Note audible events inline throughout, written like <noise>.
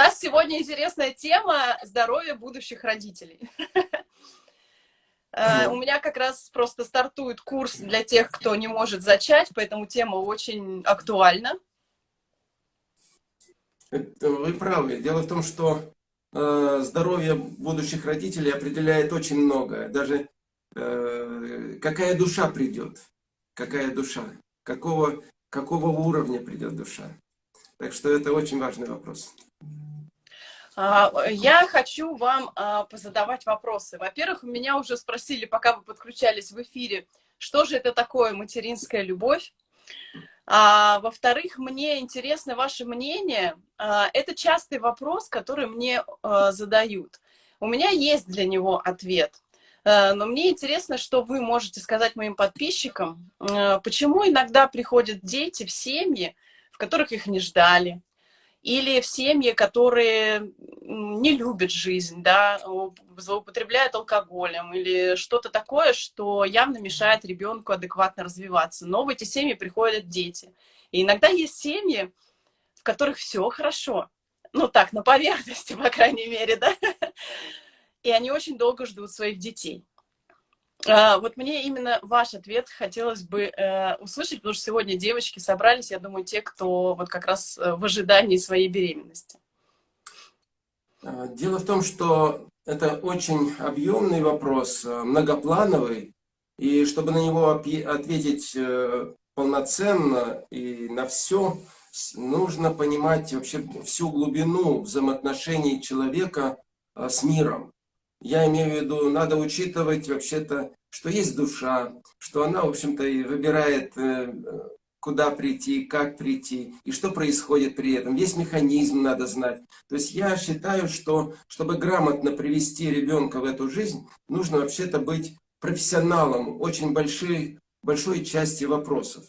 нас сегодня интересная тема здоровья будущих родителей. Э, у меня как раз просто стартует курс для тех, кто не может зачать, поэтому тема очень актуальна. Вы правы. Дело в том, что э, здоровье будущих родителей определяет очень многое. Даже э, какая душа придет, какая душа, какого, какого уровня придет душа. Так что это очень важный вопрос. А, я хочу вам а, позадавать вопросы. Во-первых, меня уже спросили, пока вы подключались в эфире, что же это такое материнская любовь. А, Во-вторых, мне интересно ваше мнение. Это частый вопрос, который мне задают. У меня есть для него ответ. Но мне интересно, что вы можете сказать моим подписчикам, почему иногда приходят дети в семьи, в которых их не ждали, или в семьи, которые не любят жизнь, да, злоупотребляют алкоголем или что-то такое, что явно мешает ребенку адекватно развиваться. Но в эти семьи приходят дети. И иногда есть семьи, в которых все хорошо. Ну так, на поверхности, <laughs> по крайней мере, да. И они очень долго ждут своих детей. А, вот мне именно ваш ответ хотелось бы э, услышать, потому что сегодня девочки собрались, я думаю, те, кто вот как раз э, в ожидании своей беременности. А, дело в том, что это очень объемный вопрос, э, многоплановый, и чтобы на него ответить полноценно и на все, нужно понимать вообще всю глубину взаимоотношений человека с миром. Я имею в виду, надо учитывать вообще-то, что есть душа, что она, в общем-то, и выбирает, э, куда прийти, как прийти, и что происходит при этом. Весь механизм надо знать. То есть я считаю, что чтобы грамотно привести ребенка в эту жизнь, нужно вообще-то быть профессионалом очень большой, большой части вопросов.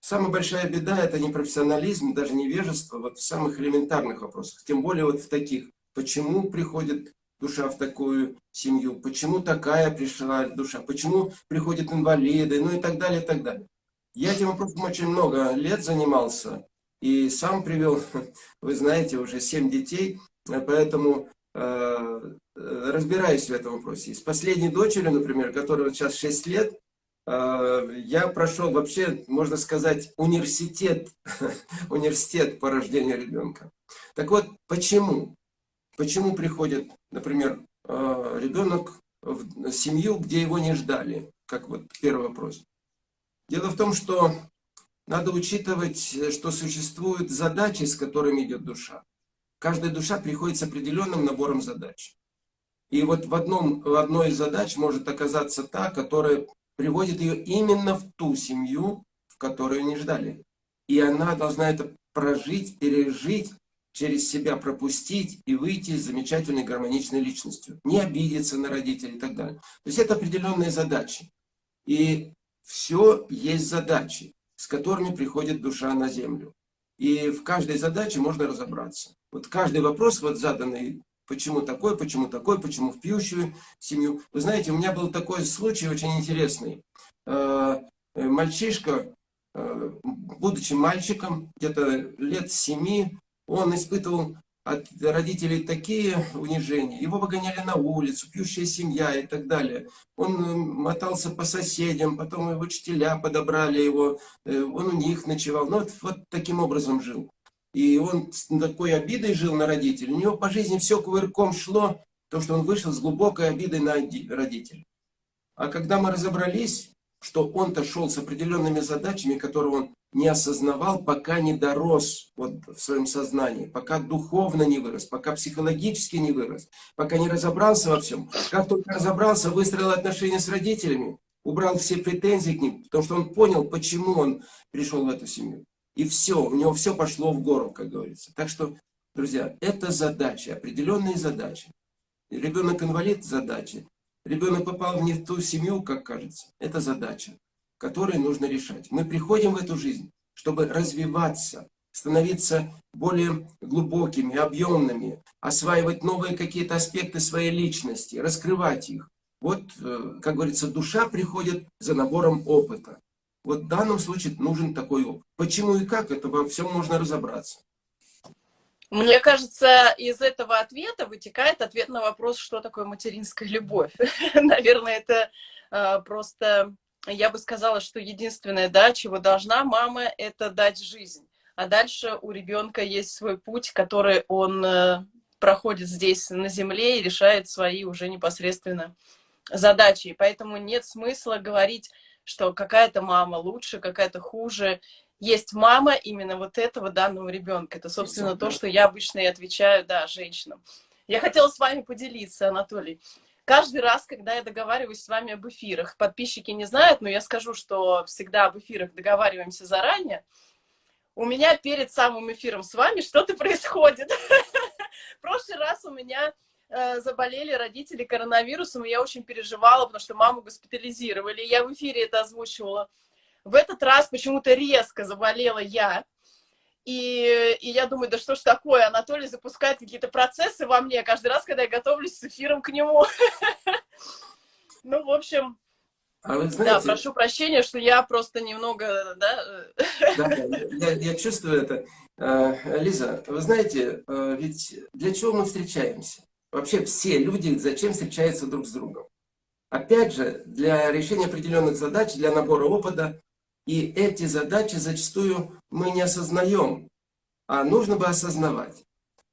Самая большая беда – это не профессионализм, даже невежество вот в самых элементарных вопросах. Тем более вот в таких. Почему приходит душа в такую семью, почему такая пришла душа, почему приходят инвалиды, ну и так далее, и так далее. Я этим вопросом очень много лет занимался и сам привел, <laughs> вы знаете, уже семь детей, поэтому э, разбираюсь в этом вопросе. И с последней дочерью, например, которая сейчас 6 лет, э, я прошел вообще, можно сказать, университет, <laughs> университет по рождению ребенка. Так вот, почему? Почему приходит, например, э, ребенок в семью, где его не ждали? Как вот первый вопрос. Дело в том, что надо учитывать, что существуют задачи, с которыми идет душа. Каждая душа приходит с определенным набором задач. И вот в, одном, в одной из задач может оказаться та, которая приводит ее именно в ту семью, в которую не ждали. И она должна это прожить, пережить через себя пропустить и выйти замечательной гармоничной личностью. Не обидеться на родителей и так далее. То есть это определенные задачи. И все есть задачи, с которыми приходит душа на землю. И в каждой задаче можно разобраться. Вот каждый вопрос, вот заданный, почему такой, почему такой, почему в пьющую семью. Вы знаете, у меня был такой случай очень интересный. Э, мальчишка, э, будучи мальчиком, где-то лет семи, он испытывал от родителей такие унижения. Его выгоняли на улицу, пьющая семья и так далее. Он э, мотался по соседям, потом его учителя подобрали его, э, он у них ночевал. Ну, вот, вот таким образом жил. И он с такой обидой жил на родителей. У него по жизни все кувырком шло, то, что он вышел с глубокой обидой на родителей. А когда мы разобрались, что он-то шел с определенными задачами, которые он не осознавал, пока не дорос вот в своем сознании, пока духовно не вырос, пока психологически не вырос, пока не разобрался во всем. Как только разобрался, выстроил отношения с родителями, убрал все претензии к ним, потому что он понял, почему он пришел в эту семью. И все, у него все пошло в гору, как говорится. Так что, друзья, это задачи, определенные задачи. Ребенок инвалид – задачи. Ребенок попал не в ту семью, как кажется. Это задача которые нужно решать. Мы приходим в эту жизнь, чтобы развиваться, становиться более глубокими, объемными, осваивать новые какие-то аспекты своей личности, раскрывать их. Вот, э, как говорится, душа приходит за набором опыта. Вот в данном случае нужен такой опыт. Почему и как, это во всем можно разобраться. Мне кажется, из этого ответа вытекает ответ на вопрос, что такое материнская любовь. <laughs> Наверное, это э, просто, я бы сказала, что единственное, да, чего должна мама, это дать жизнь. А дальше у ребенка есть свой путь, который он э, проходит здесь на земле и решает свои уже непосредственно задачи. И поэтому нет смысла говорить, что какая-то мама лучше, какая-то хуже есть мама именно вот этого данного ребенка. Это, собственно, то, что я обычно и отвечаю, да, женщинам. Я хотела с вами поделиться, Анатолий. Каждый раз, когда я договариваюсь с вами об эфирах, подписчики не знают, но я скажу, что всегда об эфирах договариваемся заранее, у меня перед самым эфиром с вами что-то <laughs> происходит. В прошлый раз у меня э, заболели родители коронавирусом, и я очень переживала, потому что маму госпитализировали. Я в эфире это озвучивала. В этот раз почему-то резко заболела я. И, и я думаю, да что ж такое, Анатолий запускает какие-то процессы во мне каждый раз, когда я готовлюсь с эфиром к нему. <laughs> Ну, в общем, а вы знаете, да, прошу прощения, что я просто немного, да? Да, <laughs> я, я чувствую это. Э, Лиза, вы знаете, э, ведь для чего мы встречаемся? Вообще все люди зачем встречаются друг с другом? Опять же, для решения определенных задач, для набора опыта, и эти задачи зачастую мы не осознаем, а нужно бы осознавать.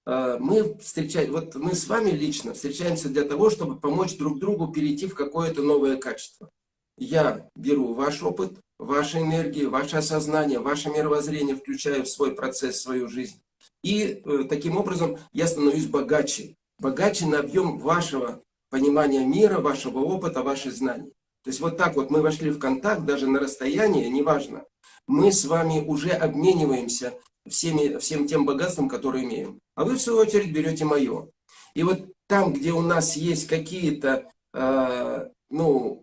А, мы встречаем, вот мы с вами лично встречаемся для того, чтобы помочь друг другу перейти в какое-то новое качество. Я беру ваш опыт, ваши энергии, ваше осознание, ваше мировоззрение, включаю в свой процесс, в свою жизнь. И э, таким образом я становлюсь богаче. Богаче на объем вашего понимания мира, вашего опыта, ваших знаний. То есть вот так вот мы вошли в контакт, даже на расстоянии, неважно. Мы с вами уже обмениваемся всеми, всем тем богатством, которое имеем. А вы, в свою очередь, берете мое. И вот там, где у нас есть какие-то, э, ну,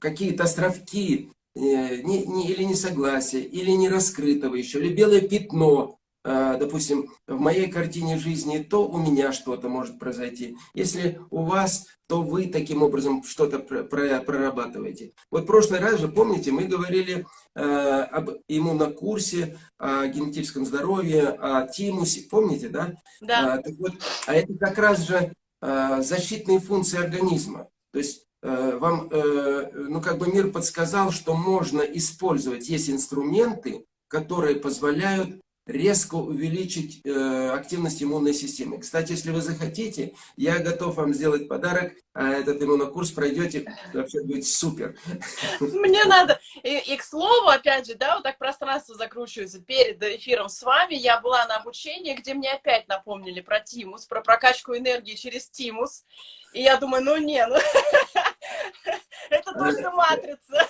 какие-то островки, э, не, не, или несогласия, или не раскрытого еще, или белое пятно, допустим, в моей картине жизни, то у меня что-то может произойти. Если у вас то вы таким образом что-то прорабатываете. Вот в прошлый раз же, помните, мы говорили э, об иммунокурсе, о генетическом здоровье, о тимусе, помните, да? Да. А, так вот, а это как раз же э, защитные функции организма. То есть э, вам, э, ну как бы мир подсказал, что можно использовать, есть инструменты, которые позволяют резко увеличить э, активность иммунной системы. Кстати, если вы захотите, я готов вам сделать подарок, а этот иммунокурс пройдете, вообще будет супер. Мне надо, и, и к слову, опять же, да, вот так пространство закручивается перед эфиром с вами, я была на обучении, где мне опять напомнили про тимус, про прокачку энергии через тимус, и я думаю, ну не, ну <laughs> <laughs> это только матрица.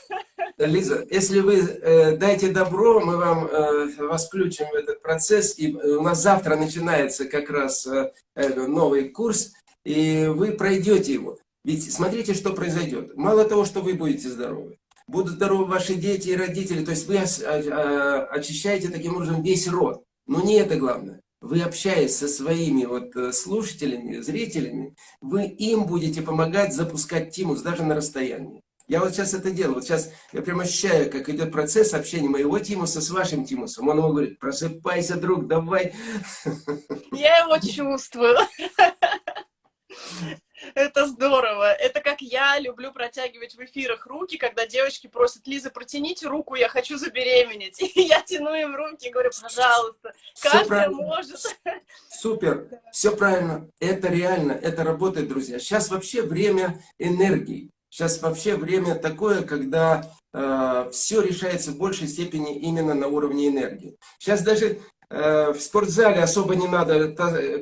Лиза, если вы э, дайте добро, мы вам э, вас включим в этот процесс. И у нас завтра начинается как раз э, новый курс, и вы пройдете его. Ведь смотрите, что произойдет. Мало того, что вы будете здоровы, будут здоровы ваши дети и родители, то есть вы очищаете таким образом весь род. Но не это главное. Вы общаясь со своими вот э, слушателями, зрителями, вы им будете помогать запускать тимус даже на расстоянии. Я вот сейчас это делаю. Вот сейчас я прям ощущаю, как идет процесс общения моего Тимуса с вашим Тимусом. Он ему говорит, просыпайся, друг, давай. Я его чувствую. Это здорово. Это как я люблю протягивать в эфирах руки, когда девочки просят, Лиза, протяните руку, я хочу забеременеть. <laughs> И я тяну им руки и говорю, пожалуйста, каждая может. Супер, <laughs> все правильно. Это реально, это работает, друзья. Сейчас вообще время энергии. Сейчас вообще время такое, когда э, все решается в большей степени именно на уровне энергии. Сейчас даже в спортзале особо не надо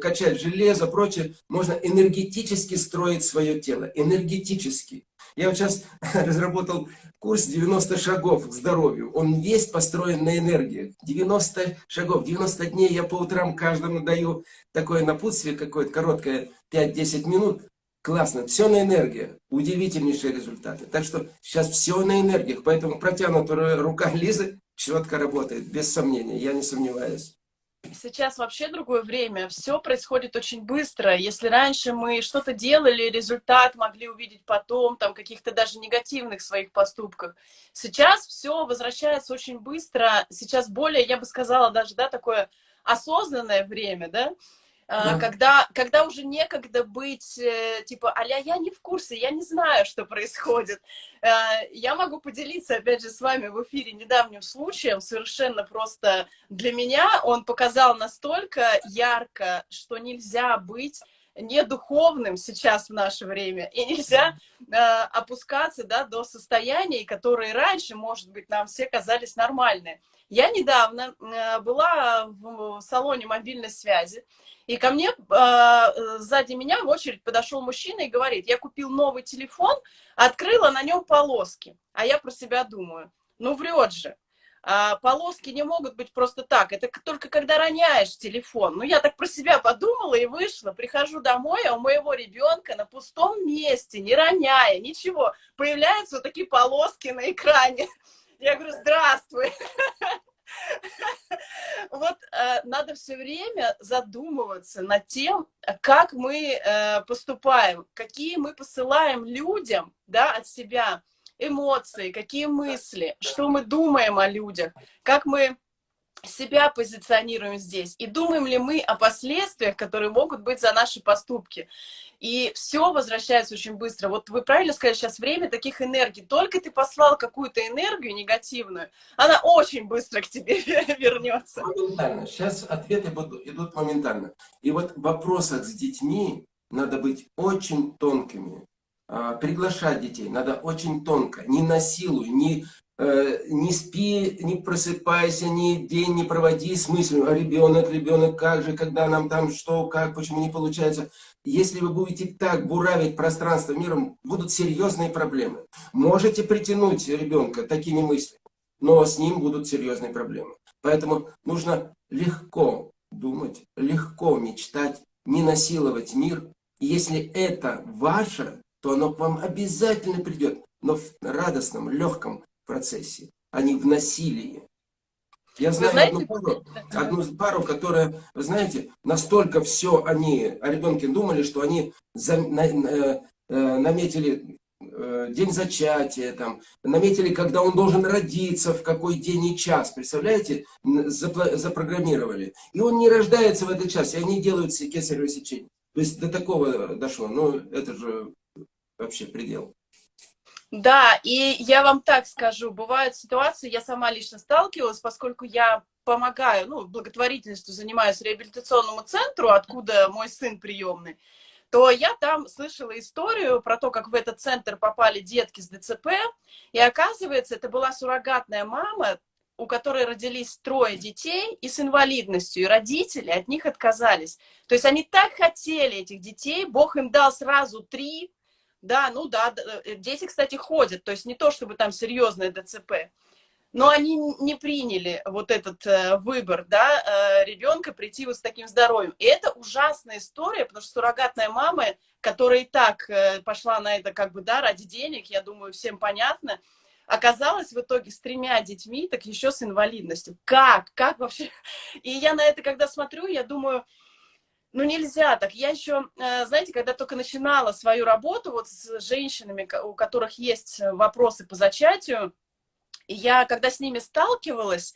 качать железо, прочее. Можно энергетически строить свое тело. Энергетически. Я вот сейчас <laughs> разработал курс 90 шагов к здоровью. Он весь построен на энергии. 90 шагов, 90 дней я по утрам каждому даю такое напутствие, какое-то короткое, 5-10 минут. Классно, все на энергии, удивительнейшие результаты. Так что сейчас все на энергиях, поэтому протянутая рука Лизы четко работает, без сомнения, я не сомневаюсь. Сейчас вообще другое время, все происходит очень быстро. Если раньше мы что-то делали, результат могли увидеть потом, там каких-то даже негативных своих поступках, сейчас все возвращается очень быстро. Сейчас более, я бы сказала, даже да, такое осознанное время, да, да. когда, когда уже некогда быть, э, типа, аля, я не в курсе, я не знаю, что происходит. Э, я могу поделиться, опять же, с вами в эфире недавним случаем, совершенно просто для меня он показал настолько ярко, что нельзя быть не духовным сейчас в наше время, и нельзя э, опускаться да, до состояний, которые раньше, может быть, нам все казались нормальными. Я недавно э, была в салоне мобильной связи, и ко мне, э, сзади меня в очередь подошел мужчина и говорит, я купил новый телефон, открыла на нем полоски. А я про себя думаю, ну врет же. А полоски не могут быть просто так. Это только когда роняешь телефон. Ну, я так про себя подумала и вышла. Прихожу домой, а у моего ребенка на пустом месте, не роняя, ничего, появляются вот такие полоски на экране. Я говорю, здравствуй. Вот э, надо все время задумываться над тем, как мы э, поступаем, какие мы посылаем людям да, от себя эмоции, какие мысли, что мы думаем о людях, как мы себя позиционируем здесь, и думаем ли мы о последствиях, которые могут быть за наши поступки. И все возвращается очень быстро. Вот вы правильно сказали, сейчас время таких энергий. Только ты послал какую-то энергию негативную, она очень быстро к тебе <laughs> вернется. Моментально. Сейчас ответы будут, идут моментально. И вот в вопросах с детьми надо быть очень тонкими. А, приглашать детей надо очень тонко, не насилуй, не, не спи, не просыпайся, ни день не проводи с мыслью, а ребенок, ребенок, как же, когда нам там что, как, почему не получается. Если вы будете так буравить пространство миром, будут серьезные проблемы. Можете притянуть ребенка такими мыслями, но с ним будут серьезные проблемы. Поэтому нужно легко думать, легко мечтать, не насиловать мир. И если это ваше, то оно к вам обязательно придет, но в радостном, легком процессе, а не в насилии. Я знаю знаете, одну, пару, одну пару, которая, вы знаете, настолько все они о ребенке думали, что они за, на, э, э, наметили э, день зачатия, там, наметили, когда он должен родиться, в какой день и час, представляете, запро запрограммировали. И он не рождается в этот час, и они делают кесарево сечение. То есть до такого дошло. Ну, это же вообще предел. Да, и я вам так скажу, бывают ситуации, я сама лично сталкивалась, поскольку я помогаю, ну, благотворительностью занимаюсь реабилитационному центру, откуда мой сын приемный, то я там слышала историю про то, как в этот центр попали детки с ДЦП, и оказывается, это была суррогатная мама, у которой родились трое детей и с инвалидностью, и родители от них отказались. То есть они так хотели этих детей, Бог им дал сразу три, да, ну да, э, дети, кстати, ходят, то есть не то, чтобы там серьезное ДЦП, но они не приняли вот этот э, выбор, да, э, ребенка прийти вот с таким здоровьем. И это ужасная история, потому что суррогатная мама, которая и так э, пошла на это как бы, да, ради денег, я думаю, всем понятно, оказалась в итоге с тремя детьми, так еще с инвалидностью. Как? Как вообще? <laughs> И я на это, когда смотрю, я думаю, ну, нельзя так. Я еще, э, знаете, когда только начинала свою работу вот с женщинами, у которых есть вопросы по зачатию, я, когда с ними сталкивалась,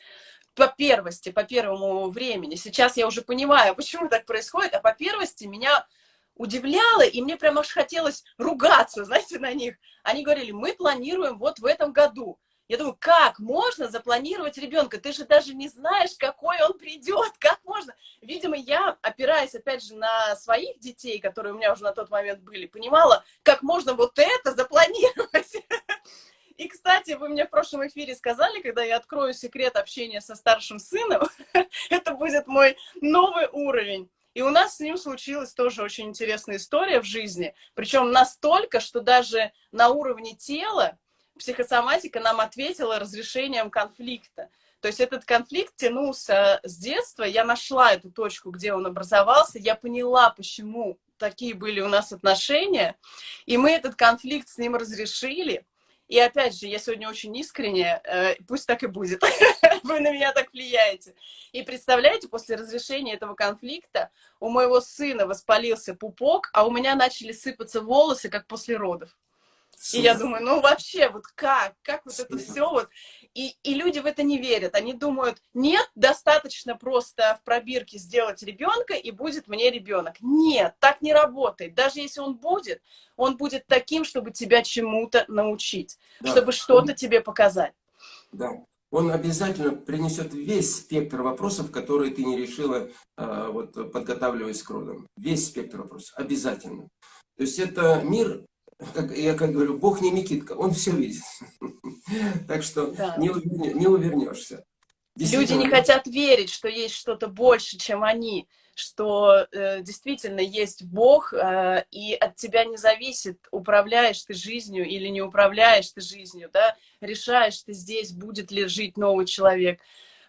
по первости, по первому времени, сейчас я уже понимаю, <laughs> почему так происходит, а по первости меня удивляло, и мне прямо аж хотелось ругаться, <laughs> знаете, на них. Они говорили, мы планируем вот в этом году. Я думаю, как можно запланировать ребенка? Ты же даже не знаешь, какой он придет, <laughs> как можно? Видимо, я, опираясь, опять же, на своих детей, которые у меня уже на тот момент были, понимала, как можно вот это запланировать. <laughs> И, кстати, вы мне в прошлом эфире сказали, когда я открою секрет общения со старшим сыном, <laughs> это будет мой новый уровень. И у нас с ним случилась тоже очень интересная история в жизни. Причем настолько, что даже на уровне тела психосоматика нам ответила разрешением конфликта. То есть этот конфликт тянулся с детства, я нашла эту точку, где он образовался, я поняла, почему такие были у нас отношения, и мы этот конфликт с ним разрешили. И опять же, я сегодня очень искренне, э, пусть так и будет, <laughs> вы на меня так влияете. И представляете, после разрешения этого конфликта у моего сына воспалился пупок, а у меня начали сыпаться волосы, как после родов. И я думаю, ну вообще, вот как, как вот это все вот. и, и люди в это не верят. Они думают, нет, достаточно просто в пробирке сделать ребенка, и будет мне ребенок. Нет, так не работает. Даже если он будет, он будет таким, чтобы тебя чему-то научить, да. чтобы что-то тебе показать. Да. Он обязательно принесет весь спектр вопросов, которые ты не решила, а, вот, подготавливаясь к родам. Весь спектр вопросов. Обязательно. То есть это мир как, я как говорю, Бог не Микитка, он все видит. <laughs> Так что да. не, не увернешься. Люди не хотят верить, что есть что-то больше, чем они, что э, действительно есть Бог, э, и от тебя не зависит, управляешь ты жизнью или не управляешь ты жизнью, да, решаешь ты здесь, будет ли жить новый человек.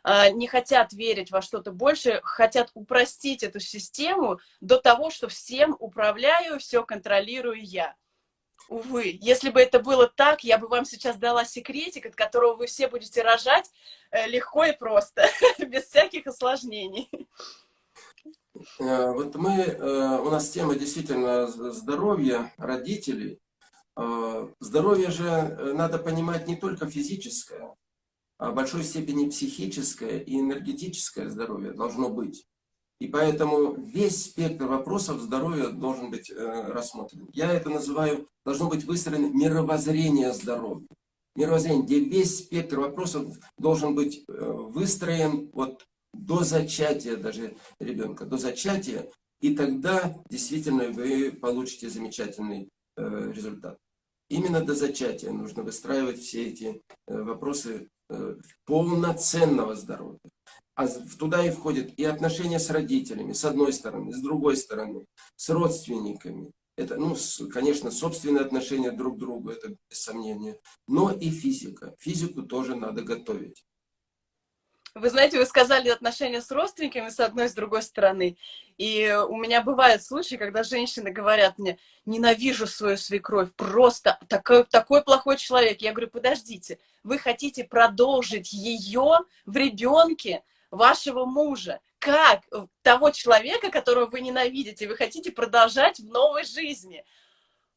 Э, не хотят верить во что-то больше, хотят упростить эту систему до того, что всем управляю, все контролирую я. Увы, если бы это было так, я бы вам сейчас дала секретик, от которого вы все будете рожать э, легко и просто, <laughs> без всяких осложнений. Э, вот мы, э, у нас тема действительно здоровья родителей. Здоровье же надо понимать не только физическое, а в большой степени психическое и энергетическое здоровье должно быть. И поэтому весь спектр вопросов здоровья должен быть э, рассмотрен. Я это называю, должно быть выстроено мировоззрение здоровья. Мировоззрение, где весь спектр вопросов должен быть э, выстроен вот до зачатия даже ребенка, до зачатия, и тогда действительно вы получите замечательный э, результат. Именно до зачатия нужно выстраивать все эти э, вопросы э, полноценного здоровья. А туда и входят и отношения с родителями, с одной стороны, с другой стороны, с родственниками. Это, ну, конечно, собственные отношения друг к другу, это без сомнения. Но и физика. Физику тоже надо готовить. Вы знаете, вы сказали отношения с родственниками с одной с другой стороны. И у меня бывают случаи, когда женщины говорят мне, ненавижу свою свекровь, просто такой, такой плохой человек. Я говорю, подождите, вы хотите продолжить ее в ребенке, вашего мужа, как того человека, которого вы ненавидите, вы хотите продолжать в новой жизни.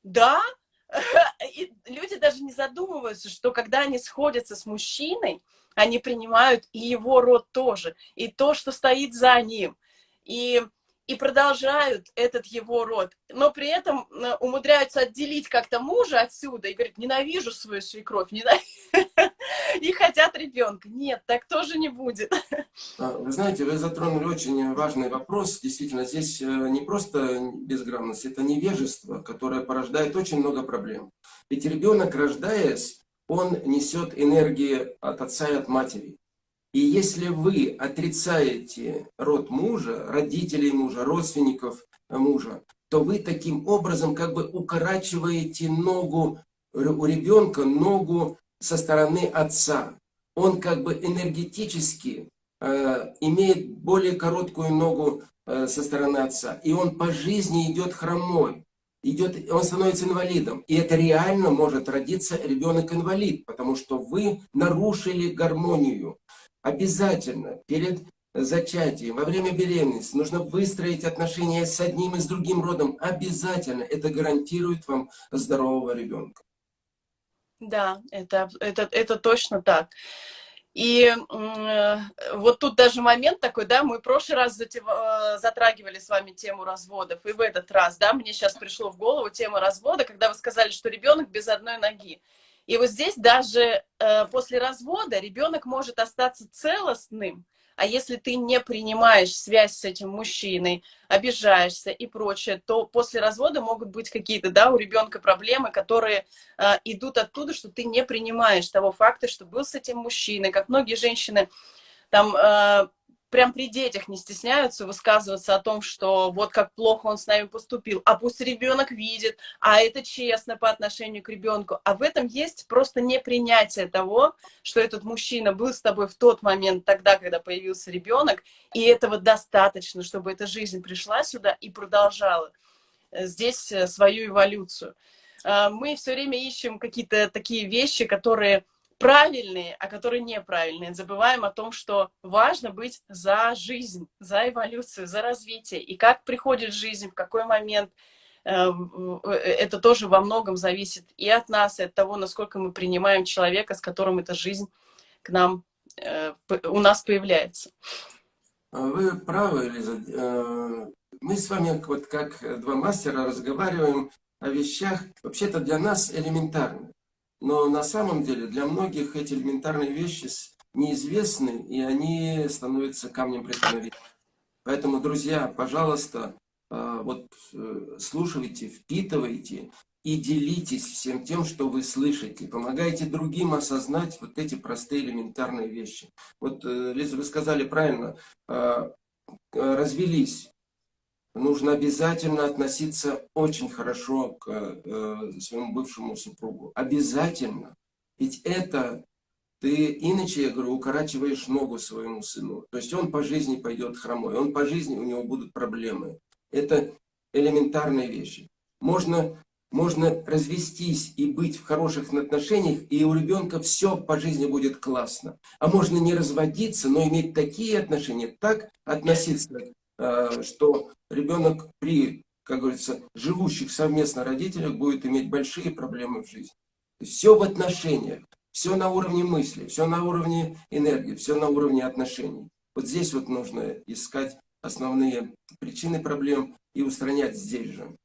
Да, <laughs> и люди даже не задумываются, что когда они сходятся с мужчиной, они принимают и его род тоже, и то, что стоит за ним. И и продолжают этот его род, но при этом э, умудряются отделить как-то мужа отсюда и говорят, ненавижу свою свекровь, ненавижу. <laughs> и хотят ребенка. Нет, так тоже не будет. <laughs> А, вы знаете, вы затронули очень важный вопрос. Действительно, здесь э, не просто безграмотность, это невежество, которое порождает очень много проблем. Ведь ребенок, рождаясь, он несет энергии от отца и от матери. И если вы отрицаете род мужа, родителей мужа, родственников мужа, то вы таким образом как бы укорачиваете ногу у ребенка, ногу со стороны отца. Он как бы энергетически э, имеет более короткую ногу э, со стороны отца. И он по жизни идет хромой. Идет, он становится инвалидом. И это реально может родиться ребенок-инвалид, потому что вы нарушили гармонию. Обязательно перед зачатием, во время беременности нужно выстроить отношения с одним и с другим родом. Обязательно. Это гарантирует вам здорового ребенка. Да, это, это, это точно так. И э, вот тут даже момент такой, да, мы в прошлый раз. Э, затрагивали с вами тему разводов, и в этот раз, да, мне сейчас пришло в голову тема развода, когда вы сказали, что ребенок без одной ноги. И вот здесь даже э, после развода ребенок может остаться целостным, а если ты не принимаешь связь с этим мужчиной, обижаешься и прочее, то после развода могут быть какие-то, да, у ребенка проблемы, которые э, идут оттуда, что ты не принимаешь того факта, что был с этим мужчиной. Как многие женщины там э, прям при детях не стесняются высказываться о том, что вот как плохо он с нами поступил, а пусть ребенок видит, а это честно по отношению к ребенку. А в этом есть просто непринятие того, что этот мужчина был с тобой в тот момент, тогда, когда появился ребенок, и этого достаточно, чтобы эта жизнь пришла сюда и продолжала э, здесь э, свою эволюцию. А, мы все время ищем какие-то такие вещи, которые правильные, а которые неправильные. Забываем о том, что важно быть за жизнь, за эволюцию, за развитие. И как приходит жизнь, в какой момент, эм, э, это тоже во многом зависит и от нас, и от того, насколько мы принимаем человека, с которым эта жизнь к нам, э, у нас появляется. Вы правы, Лиза. Э, мы с вами вот как два мастера разговариваем о вещах, вообще-то для нас элементарных. Но на самом деле для многих эти элементарные вещи неизвестны, и они становятся камнем преткновения. Поэтому, друзья, пожалуйста, э, вот э, слушайте, впитывайте и делитесь всем тем, что вы слышите. Помогайте другим осознать вот эти простые элементарные вещи. Вот, э, Лиза, вы сказали правильно, развелись. Нужно обязательно относиться очень хорошо к своему бывшему супругу. Обязательно. Ведь это ты иначе, я говорю, укорачиваешь ногу своему сыну. То есть он по жизни пойдет хромой, он по жизни, у него будут проблемы. Это элементарные вещи. Можно, можно развестись и быть в хороших отношениях, и у ребенка все по жизни будет классно. А можно не разводиться, но иметь такие отношения, так относиться, э, что ребенок при, как говорится, живущих совместно родителях будет иметь большие проблемы в жизни. Все в отношениях. Все на уровне мысли, все на уровне энергии, все на уровне отношений. Вот здесь вот нужно искать основные причины проблем и устранять здесь же.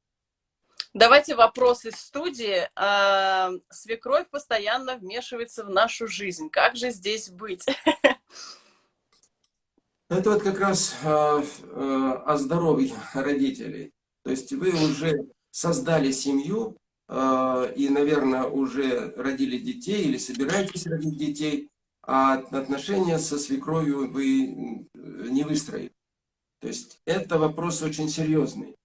Давайте вопрос из студии. А, свекровь постоянно вмешивается в нашу жизнь. Как же здесь быть? <laughs> Это вот как раз а, а, о здоровье родителей. То есть вы уже создали семью, Э, и, наверное, уже родили детей или собираетесь родить детей, а отношения со свекровью вы не выстроили. То есть это вопрос очень серьезный.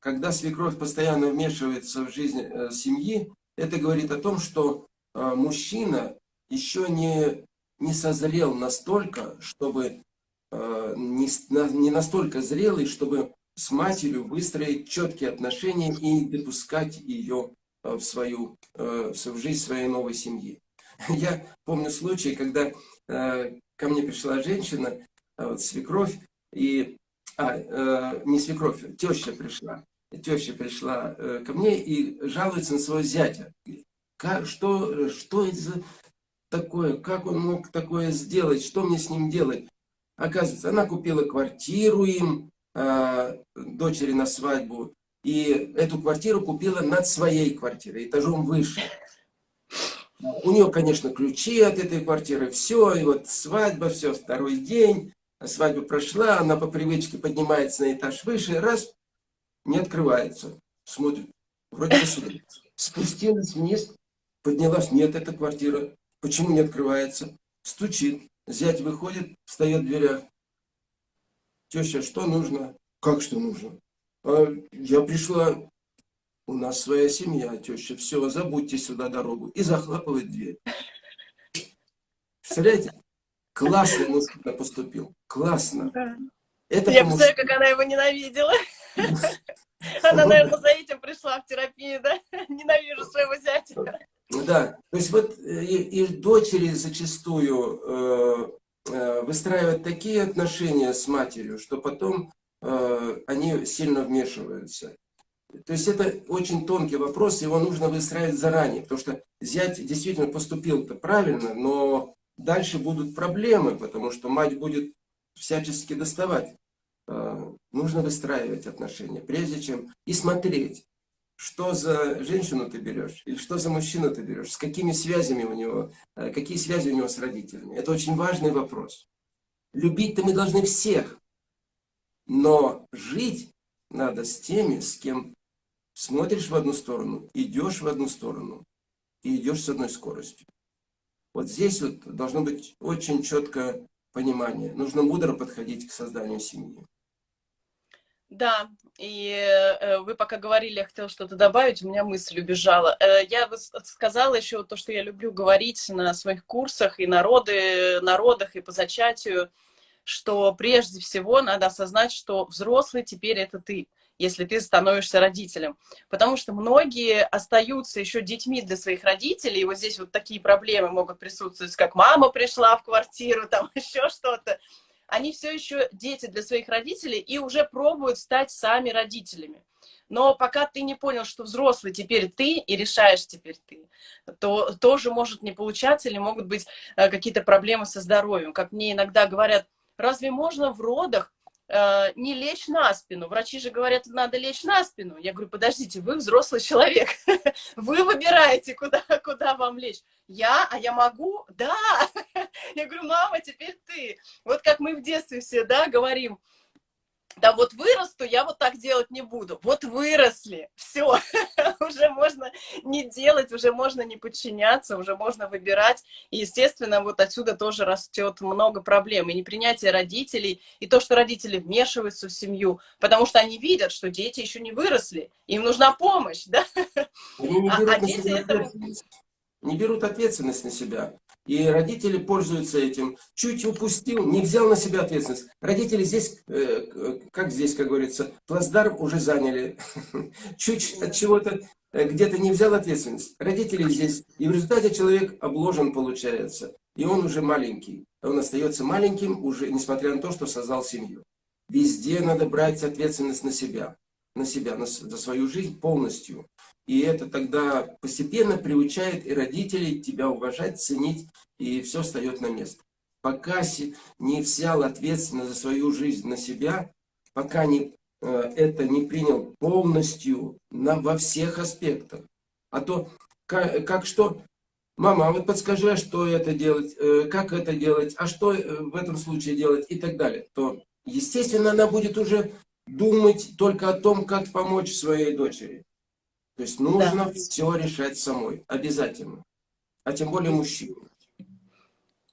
Когда свекровь постоянно вмешивается в жизнь э, семьи, это говорит о том, что э, мужчина еще не, не созрел настолько, чтобы не, не настолько зрелый, чтобы с матерью выстроить четкие отношения и допускать ее Э, в свою, э, в жизнь своей новой семьи. <laughs> Я помню случай, когда э, ко мне пришла женщина, вот, свекровь, и, а, не свекровь, теща пришла. Теща пришла ко мне и жалуется на своего зятя. Как, что, что это за такое? Как он мог такое сделать? Что мне с ним делать? Оказывается, она купила квартиру им, дочери на свадьбу, и эту квартиру купила над своей квартирой, этажом выше. У нее, конечно, ключи от этой квартиры, все, и вот свадьба, все, второй день, свадьба прошла, она по привычке поднимается на этаж выше, раз, не открывается, смотрит, вроде бы сюда. Спустилась вниз, поднялась, нет, эта квартира, почему не открывается? Стучит, зять выходит, встает в дверях. Теща, что нужно? Как что нужно? А я пришла, у нас своя семья, теща, все, забудьте сюда дорогу. И захлапывает дверь. Представляете? Классно мужчина поступил. Классно. Это я представляю, как она его ненавидела. Она, наверное, за этим пришла в терапию, да? <laughs> Ненавижу своего зятя. Да, то есть вот э, и, и дочери зачастую э, э, выстраивают такие отношения с матерью, что потом Э, они сильно вмешиваются. То есть это очень тонкий вопрос, его нужно выстраивать заранее, потому что зять действительно поступил-то правильно, но дальше будут проблемы, потому что мать будет всячески доставать. Э, нужно выстраивать отношения, прежде чем и смотреть, что за женщину ты берешь, или что за мужчину ты берешь, с какими связями у него, э, какие связи у него с родителями. Это очень важный вопрос. Любить-то мы должны всех, но жить надо с теми, с кем смотришь в одну сторону, идешь в одну сторону и идешь с одной скоростью. Вот здесь вот должно быть очень четкое понимание. Нужно мудро подходить к созданию семьи. Да, и э, вы пока говорили, я хотела что-то добавить, у меня мысль убежала. Э, я сказала еще то, что я люблю говорить на своих курсах и народы, народах, и по зачатию – что прежде всего надо осознать, что взрослый теперь это ты, если ты становишься родителем. Потому что многие остаются еще детьми для своих родителей, и вот здесь вот такие проблемы могут присутствовать, как мама пришла в квартиру, <laughs> там еще что-то. Они все еще дети для своих родителей и уже пробуют стать сами родителями. Но пока ты не понял, что взрослый теперь ты и решаешь теперь ты, то тоже может не получаться или могут быть э, какие-то проблемы со здоровьем. Как мне иногда говорят, разве можно в родах э, не лечь на спину. Врачи же говорят, надо лечь на спину. Я говорю, подождите, вы взрослый человек, <laughs> вы выбираете, куда, куда вам лечь. Я, а я могу? Да. <laughs> Я говорю, мама, теперь ты. Вот как мы в детстве все, да, говорим, да вот вырасту, я вот так делать не буду. Вот выросли, все, <laughs> уже можно не делать, уже можно не подчиняться, уже можно выбирать. И, естественно, вот отсюда тоже растет много проблем. И непринятие родителей, и то, что родители вмешиваются в семью, потому что они видят, что дети еще не выросли, им нужна помощь, <laughs> да? Они не берут, а, а дети это... не берут ответственность на себя. И родители пользуются этим. Чуть упустил, не взял на себя ответственность. Родители здесь, э, как здесь, как говорится, плацдарм уже заняли. <laughs> Чуть от чего-то э, где-то не взял ответственность. Родители здесь. И в результате человек обложен получается. И он уже маленький. Он остается маленьким, уже несмотря на то, что создал семью. Везде надо брать ответственность на себя. На себя, на, за свою жизнь полностью. И это тогда постепенно приучает и родителей тебя уважать, ценить, и все встает на место. Пока не взял ответственность за свою жизнь на себя, пока не, э, это не принял полностью на, во всех аспектах. А то, как, как что, мама, а вот подскажи, а что это делать, э, как это делать, а что э, в этом случае делать и так далее, то, естественно, она будет уже думать только о том, как помочь своей дочери. То есть нужно да. все решать самой, обязательно. А тем более мужчине.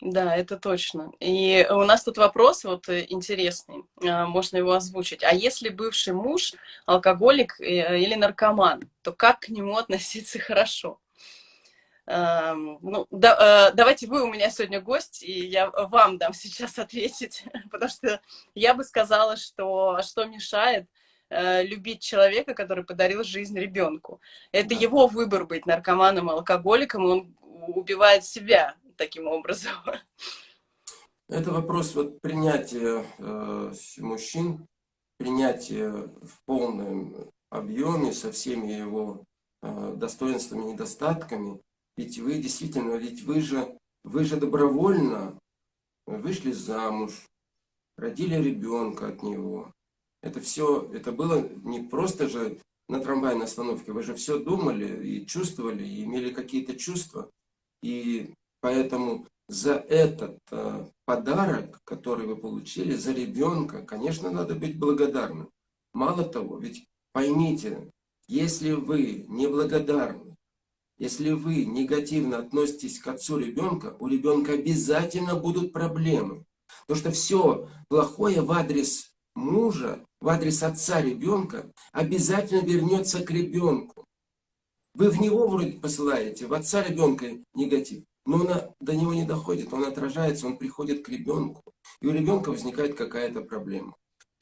Да, это точно. И у нас тут вопрос вот э, интересный, а, можно его озвучить. А если бывший муж алкоголик э, или наркоман, то как к нему относиться хорошо? Ну, да, э, давайте вы у меня сегодня гость, и я вам дам сейчас <laughs> ответить, потому что я бы сказала, что что мешает Э, любить человека, который подарил жизнь ребенку. Это да. его выбор быть наркоманом, алкоголиком, и он убивает себя таким образом. Это вопрос вот принятия э, мужчин, принятия в полном объеме со всеми его э, достоинствами и недостатками. Ведь вы действительно, ведь вы же, вы же добровольно вышли замуж, родили ребенка от него, это все, это было не просто же на трамвайной остановке, вы же все думали и чувствовали, и имели какие-то чувства. И поэтому за этот э, подарок, который вы получили, за ребенка, конечно, надо быть благодарным. Мало того, ведь поймите, если вы неблагодарны, если вы негативно относитесь к отцу ребенка, у ребенка обязательно будут проблемы. Потому что все плохое в адрес мужа в адрес отца ребенка обязательно вернется к ребенку. Вы в него вроде посылаете, в отца ребенка негатив, но он до него не доходит, он отражается, он приходит к ребенку. И у ребенка возникает какая-то проблема.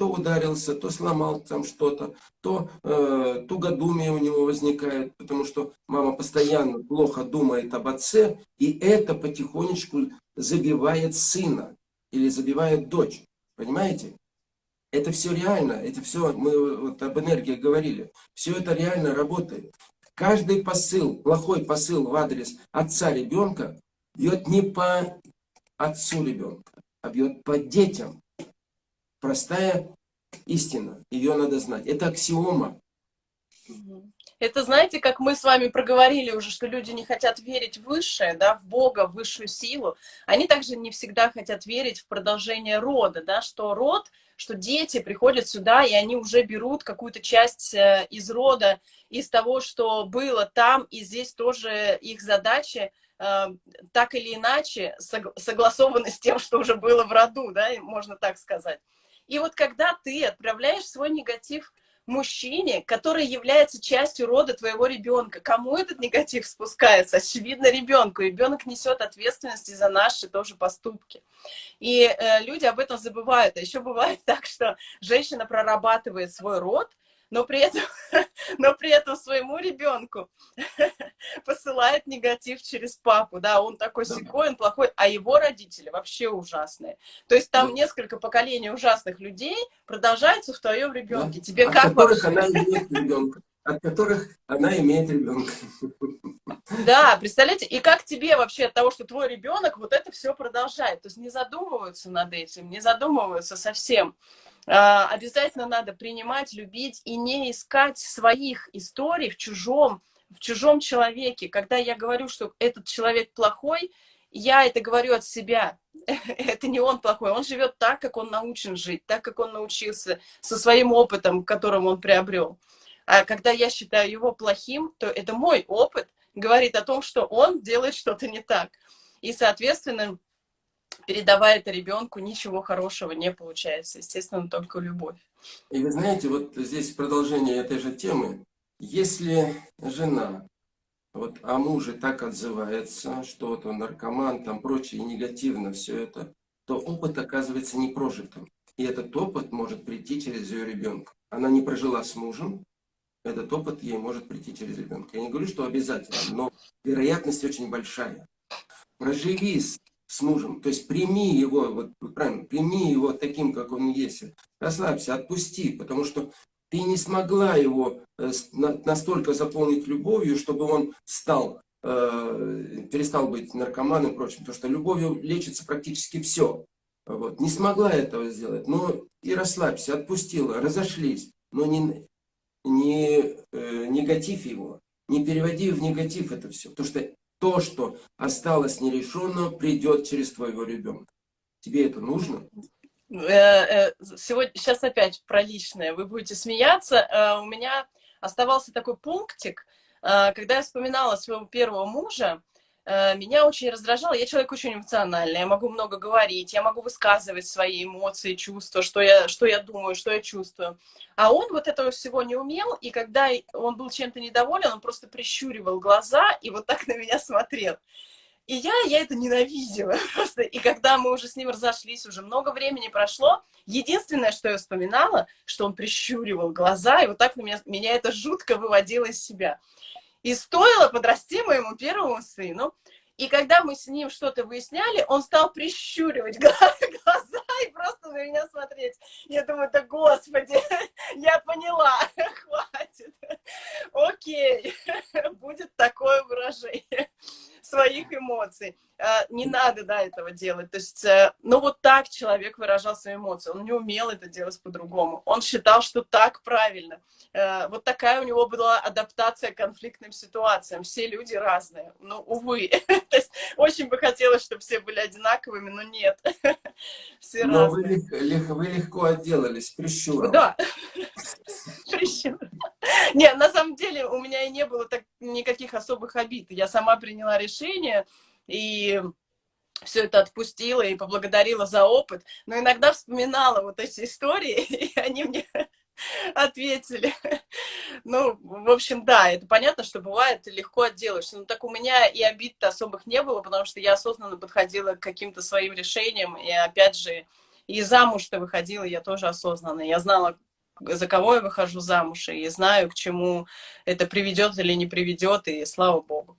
То ударился, то сломал там что-то, то э, тугодумие у него возникает, потому что мама постоянно плохо думает об отце, и это потихонечку забивает сына или забивает дочь. Понимаете? Это все реально, это все, мы вот об энергии говорили, все это реально работает. Каждый посыл, плохой посыл в адрес отца ребенка бьет не по отцу ребенка, а бьет по детям. Простая истина, ее надо знать. Это аксиома. Это, знаете, как мы с вами проговорили уже, что люди не хотят верить в высшее, да, в Бога, в высшую силу. Они также не всегда хотят верить в продолжение рода, да, что род, что дети приходят сюда, и они уже берут какую-то часть э, из рода, из того, что было там, и здесь тоже их задача э, так или иначе согласованы с тем, что уже было в роду, да, можно так сказать. И вот когда ты отправляешь свой негатив мужчине, который является частью рода твоего ребенка. Кому этот негатив спускается? Очевидно, ребенку. Ребенок несет ответственность за наши тоже поступки. И э, люди об этом забывают. А еще бывает <laughs> так, что женщина прорабатывает свой род, но при этом, <laughs> но при этом своему ребенку <laughs> посылает негатив через папу, да, он такой секой, он плохой, а его родители вообще ужасные. То есть там несколько поколений ужасных людей продолжаются в твоем ребенке. Тебе от как которых она имеет ребенка, от которых она имеет ребенка. Да, представляете, и как тебе вообще от того, что твой ребенок вот это все продолжает, то есть не задумываются над этим, не задумываются совсем. А, обязательно надо принимать, любить и не искать своих историй в чужом, в чужом человеке. Когда я говорю, что этот человек плохой, я это говорю от себя. <laughs> Это не он плохой, он живет так, как он научен жить, так, как он научился, со своим опытом, которым он приобрел. А когда я считаю его плохим, то это мой опыт говорит о том, что он делает что-то не так. И, соответственно, передавая это ребенку, ничего хорошего не получается. Естественно, только любовь. И вы знаете, вот здесь продолжение этой же темы. Если жена вот о муже так отзывается, что вот он наркоман, там прочее, негативно все это, то опыт оказывается не прожитым. И этот опыт может прийти через ее ребенка. Она не прожила с мужем, этот опыт ей может прийти через ребенка. Я не говорю, что обязательно, но вероятность очень большая. Проживи с мужем. То есть прими его, вот правильно, прими его таким, как он есть. Расслабься, отпусти, потому что ты не смогла его э, настолько заполнить любовью, чтобы он стал, э, перестал быть наркоманом и прочим. Потому что любовью лечится практически все. Вот. Не смогла этого сделать, но и расслабься, отпустила, разошлись. Но не, не э, негатив его, не переводи в негатив это все. Потому что то, что осталось нерешенным, придет через твоего ребенка. Тебе это нужно? Э, э, сегодня, сейчас опять про личное. Вы будете смеяться. Э, у меня оставался такой пунктик, когда я вспоминала своего первого мужа, меня очень раздражало. Я человек очень эмоциональный, я могу много говорить, я могу высказывать свои эмоции, чувства, что я, что я думаю, что я чувствую. А он вот этого всего не умел, и когда он был чем-то недоволен, он просто прищуривал глаза и вот так <laughs> на меня смотрел. И я, я это ненавидела <laughs> просто. И когда мы уже с ним разошлись, уже много времени прошло, единственное, что я вспоминала, что он прищуривал глаза, и вот так на меня, меня это жутко выводило из себя. И стоило подрасти моему первому сыну. И когда мы с ним что-то выясняли, он стал прищуривать <laughs> глаза и просто на меня смотреть. Я думаю, да господи, <laughs> я поняла, <laughs> хватит. Окей, будет такое выражение своих эмоций. А, не надо, да, этого делать. То есть, э, ну вот так человек выражал свои эмоции. Он не умел это делать по-другому. Он считал, что так правильно. Э, вот такая у него была адаптация к конфликтным ситуациям. Все люди разные. Ну, увы. <laughs> То есть, очень бы хотелось, чтобы все были одинаковыми, но нет. <laughs> Все но разные. Вы, вы легко отделались прищуром. Да. <laughs> Прищур. Нет, на самом деле у меня и не было так, никаких особых обид. Я сама приняла решение и все это отпустила и поблагодарила за опыт. Но иногда вспоминала вот эти истории, <laughs> и они мне <laughs> ответили. Ну, в общем, да, это понятно, что бывает, легко отделаешься. Но так у меня и обид-то особых не было, потому что я осознанно подходила к каким-то своим решениям. И опять же, и замуж-то выходила я тоже осознанно. Я знала, за кого я выхожу замуж, и знаю, к чему это приведет или не приведет, и слава богу.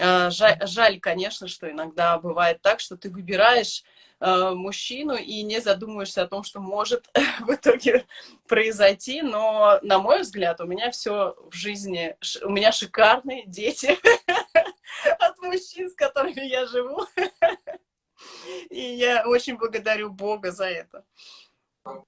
А, жаль, конечно, что иногда бывает так, что ты выбираешь э, мужчину и не задумываешься о том, что может <laughs> в итоге произойти, но, на мой взгляд, у меня все в жизни, у меня шикарные дети <laughs> от мужчин, с которыми я живу, <laughs> и я очень благодарю Бога за это.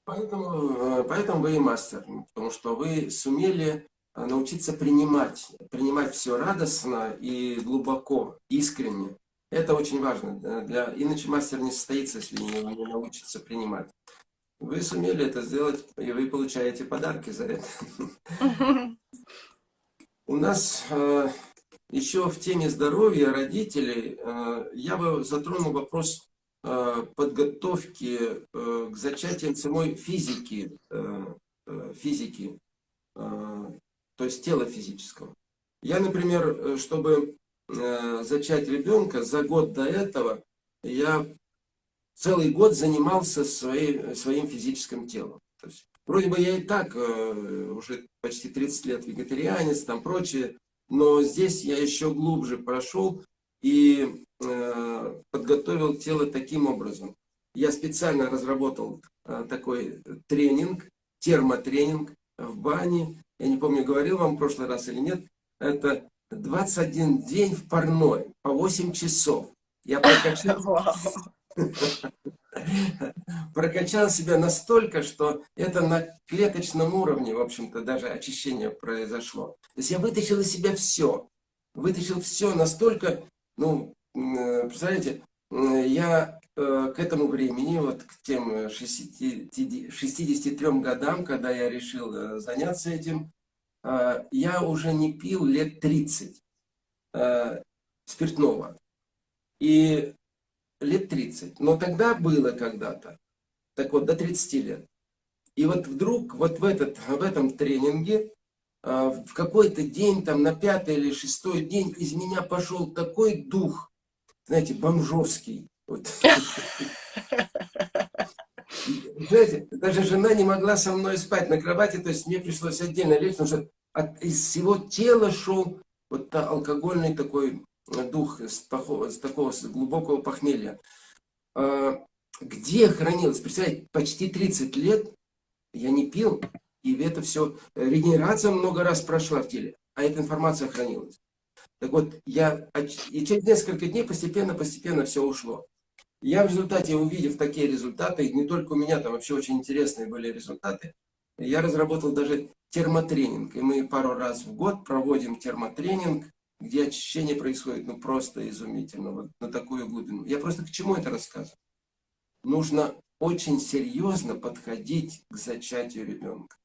Поэтому, э, поэтому вы и мастер, потому что вы сумели э, научиться принимать, принимать все радостно и глубоко, искренне. Это очень важно. Для... Иначе мастер не состоится, если не, не научится принимать. Вы сумели это сделать, и вы получаете подарки за это. <laughs> У нас э, еще в теме здоровья родителей я бы затронул вопрос Э, подготовки э, к зачатиям самой физики, э, физики, то есть тела физического. Я, например, чтобы зачать ребенка, за год до этого я целый год занимался своей, своим физическим телом. То есть Вроде бы я и так э, уже почти 30 лет вегетарианец, там прочее, но здесь я еще глубже прошел и э, подготовил тело таким образом. Я специально разработал э, такой тренинг, термотренинг в бане. Я не помню, говорил вам в прошлый раз или нет. Это 21 день в парной, по 8 часов. Я прокачал, <laughs> <laughs> прокачал себя настолько, что это на клеточном уровне, в общем-то, даже очищение произошло. То есть я вытащил из себя все. Вытащил все настолько, ну, представляете, я э, к этому времени, вот к тем 60, 63 годам, когда я решил э, заняться этим, э, я уже не пил лет 30 спиртного. И лет 30. Но тогда было когда-то. Так вот, до 30 лет. И вот вдруг вот в, этот, в этом тренинге в какой-то день, там на пятый или шестой день из меня пошел такой дух, знаете, бомжовский. <laughs> Знаете, даже жена не могла со мной спать на кровати, то есть мне пришлось отдельно лечь, потому что от, из всего тела шел вот алкогольный такой дух с, такого, с такого с глубокого похмелья. А, где хранилось? Представляете, почти 30 лет я не пил, и это все, регенерация много раз прошла в теле, а эта информация хранилась. Так вот, я, и через несколько дней постепенно-постепенно все ушло. Я в результате, увидев такие результаты, не только у меня, там вообще очень интересные были результаты, я разработал даже термотренинг. И мы пару раз в год проводим термотренинг где очищение происходит ну просто изумительно, вот на такую глубину. Я просто к чему это рассказываю? Нужно очень серьезно подходить к зачатию ребенка.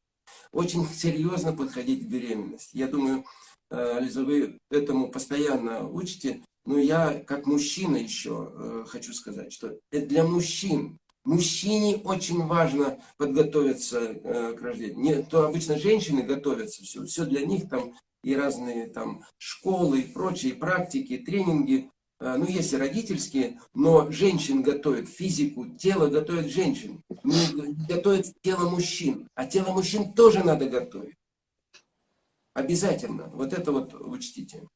Очень серьезно подходить к беременности. Я думаю, э, Лиза, вы этому постоянно учите, но я как мужчина еще э, хочу сказать, что это для мужчин. Мужчине очень важно подготовиться э, к рождению. Не, то обычно женщины готовятся, все, все для них там и разные там школы и прочие практики, тренинги. Э, ну, есть и родительские, но женщин готовят физику, тело готовят женщин. Не готовят тело мужчин. А тело мужчин тоже надо готовить. Обязательно. Вот это вот учтите.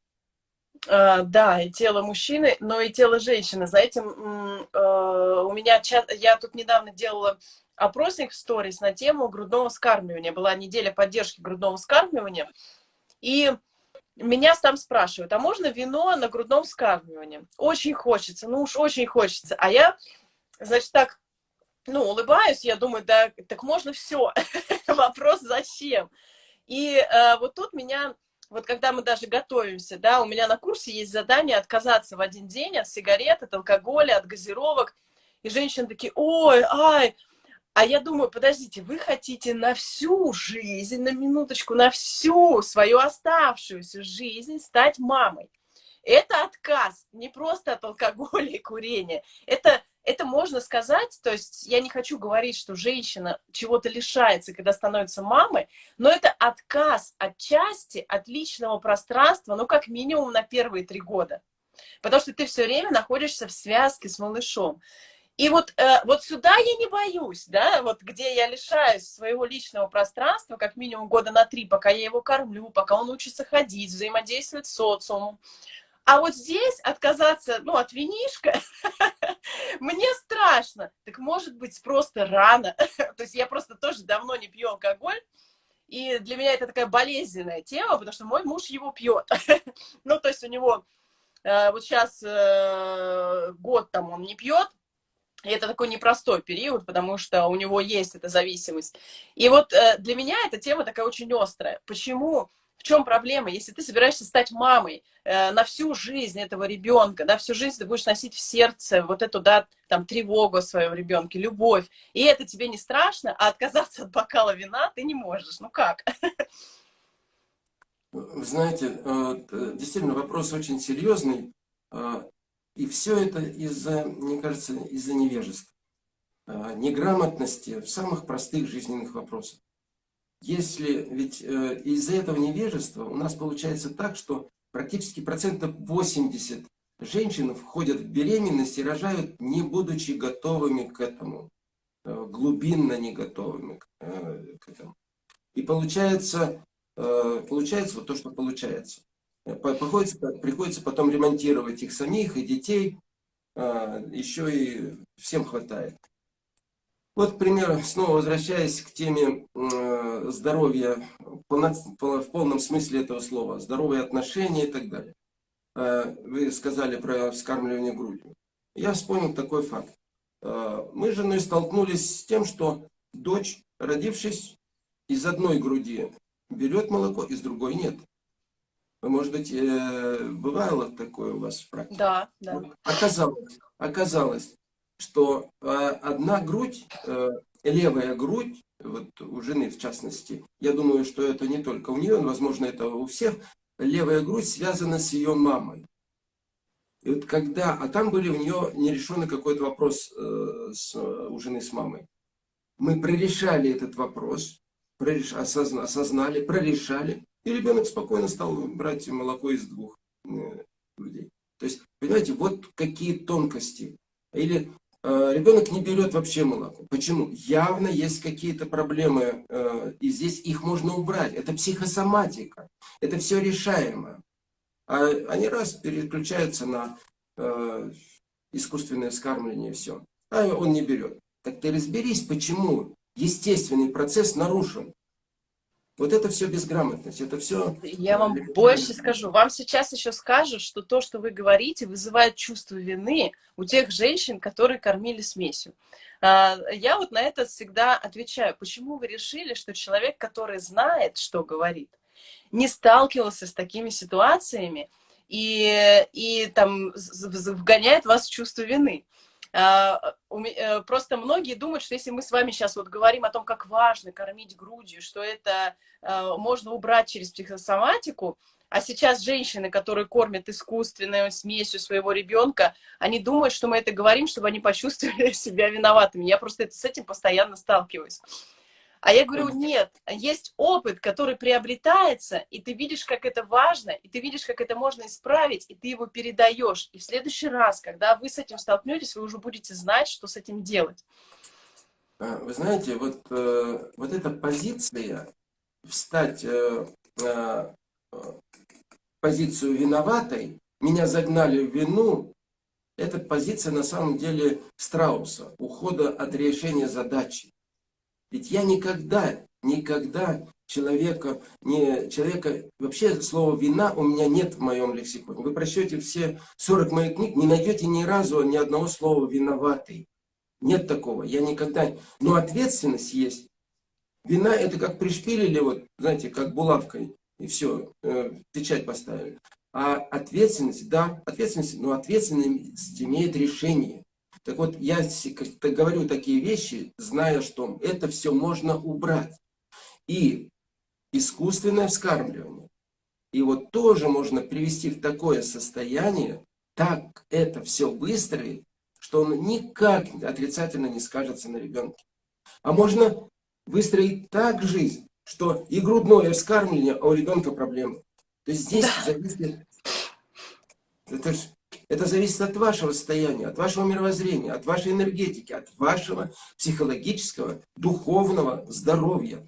Uh, да, и тело мужчины, но и тело женщины. Знаете, uh, у меня, я тут недавно делала опросник в сторис на тему грудного скармливания. Была неделя поддержки грудного скармливания. И меня там спрашивают, а можно вино на грудном скармливании? Очень хочется, ну уж очень хочется. А я, значит, так, ну, улыбаюсь, я думаю, да, так можно все. <laughs> Вопрос зачем? И э, вот тут меня, вот когда мы даже готовимся, да, у меня на курсе есть задание отказаться в один день от сигарет, от алкоголя, от газировок. И женщины такие, ой, ай, а я думаю, подождите, вы хотите на всю жизнь, на минуточку, на всю свою оставшуюся жизнь стать мамой. Это отказ, не просто от алкоголя и курения. Это, это можно сказать, то есть я не хочу говорить, что женщина чего-то лишается, когда становится мамой, но это отказ от части, от личного пространства, ну, как минимум на первые три года. Потому что ты все время находишься в связке с малышом. И вот, э, вот сюда я не боюсь, да, вот где я лишаюсь своего личного пространства, как минимум года на три, пока я его кормлю, пока он учится ходить, взаимодействовать с социумом. А вот здесь отказаться, ну, от винишка, <laughs> мне страшно. Так может быть просто рано. <laughs> То есть я просто тоже давно не пью алкоголь, и для меня это такая болезненная тема, потому что мой муж его пьет. <laughs> ну, то есть у него э, вот сейчас э, год там он не пьет, и это такой непростой период, потому что у него есть эта зависимость. И вот э, для меня эта тема такая очень острая. Почему? В чем проблема? Если ты собираешься стать мамой э, на всю жизнь этого ребенка, да, всю жизнь ты будешь носить в сердце вот эту, да, там, тревогу о своем ребенке, любовь, и это тебе не страшно, а отказаться от бокала вина ты не можешь. Ну как? Знаете, э, действительно вопрос очень серьезный. И все это из-за, мне кажется, из-за невежества, неграмотности в самых простых жизненных вопросах. Если ведь э, из-за этого невежества у нас получается так, что практически процентов 80 женщин входят в беременность и рожают, не будучи готовыми к этому. глубинно не готовыми к этому. И получается, получается вот то, что получается. Приходится, приходится потом ремонтировать их самих и детей, еще и всем хватает. Вот, к примеру, снова возвращаясь к теме э, здоровья в полном смысле этого слова, здоровые отношения и так далее. Э, вы сказали про вскармливание грудью. Я вспомнил такой факт. Э, мы с женой столкнулись с тем, что дочь, родившись из одной груди, берет молоко, из другой нет. Может быть, бывало такое у вас в практике? Да, да. Вот оказалось, оказалось, что э, одна грудь, э, левая грудь, вот у жены в частности, я думаю, что это не только у нее, возможно, это у всех, левая грудь связана с ее мамой. И вот когда, а там были у нее нерешенный какой-то вопрос э, с, у жены с мамой. Мы прорешали этот вопрос, прореш, осозна, осознали, прорешали, и ребенок спокойно стал брать молоко из двух э, людей. То есть, понимаете, вот какие тонкости. Или Э, ребенок не берет вообще молоко. Почему? Явно есть какие-то проблемы, э, и здесь их можно убрать. Это психосоматика, это все решаемо. А они раз переключаются на э, искусственное вскармливание и все. А он не берет. Так ты разберись, почему естественный процесс нарушен. Вот это все безграмотность, это все... Я вам больше скажу. Вам сейчас еще скажут, что то, что вы говорите, вызывает чувство вины у тех женщин, которые кормили смесью. А, я вот на это всегда отвечаю. Почему вы решили, что человек, который знает, что говорит, не сталкивался с такими ситуациями и, и там вгоняет вас в чувство вины? А, э, просто многие думают, что если мы с вами сейчас вот говорим о том, как важно кормить грудью, что это а, можно убрать через психосоматику, а сейчас женщины, которые кормят искусственной смесью своего ребенка, они думают, что мы это говорим, чтобы они почувствовали <laughs> себя виноватыми. Я просто с этим постоянно сталкиваюсь. А я говорю, нет, есть опыт, который приобретается, и ты видишь, как это важно, и ты видишь, как это можно исправить, и ты его передаешь. И в следующий раз, когда вы с этим столкнетесь, вы уже будете знать, что с этим делать. А, вы знаете, вот, э, вот эта позиция, встать э, э, позицию виноватой, меня загнали в вину, это позиция на самом деле страуса, ухода от решения задачи. Ведь я никогда, никогда человека, не, человека, вообще слова вина у меня нет в моем лексиконе. Вы прочтете все 40 моих книг, не найдете ни разу ни одного слова виноватый. Нет такого, я никогда... Но ответственность есть. Вина это как пришпилили, вот, знаете, как булавкой, и все, э, печать поставили. А ответственность, да, ответственность, но ответственность имеет решение. Так вот, я говорю такие вещи, зная, что это все можно убрать. И искусственное вскармливание. И вот тоже можно привести в такое состояние, так это все выстроить, что он никак отрицательно не скажется на ребенке. А можно выстроить так жизнь, что и грудное вскармливание, а у ребенка проблемы. То есть здесь да. зависит... Это ж это зависит от вашего состояния, от вашего мировоззрения, от вашей энергетики, от вашего психологического, духовного здоровья.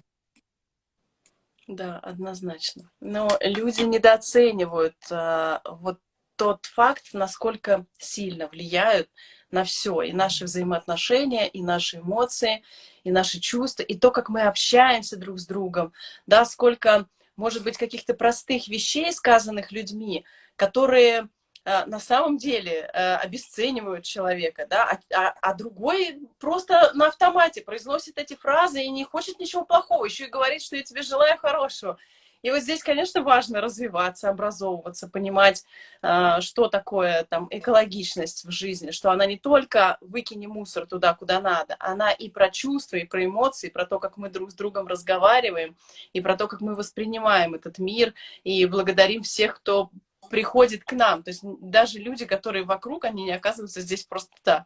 Да, однозначно. Но люди недооценивают а, вот тот факт, насколько сильно влияют на все, и наши взаимоотношения, и наши эмоции, и наши чувства, и то, как мы общаемся друг с другом, да, сколько, может быть, каких-то простых вещей, сказанных людьми, которые на самом деле э, обесценивают человека, да, а, а, а другой просто на автомате произносит эти фразы и не хочет ничего плохого, еще и говорит, что я тебе желаю хорошего. И вот здесь, конечно, важно развиваться, образовываться, понимать, э, что такое там экологичность в жизни, что она не только выкини мусор туда, куда надо, она и про чувства, и про эмоции, про то, как мы друг с другом разговариваем, и про то, как мы воспринимаем этот мир, и благодарим всех, кто приходит к нам. То есть даже люди, которые вокруг, они не оказываются здесь просто так.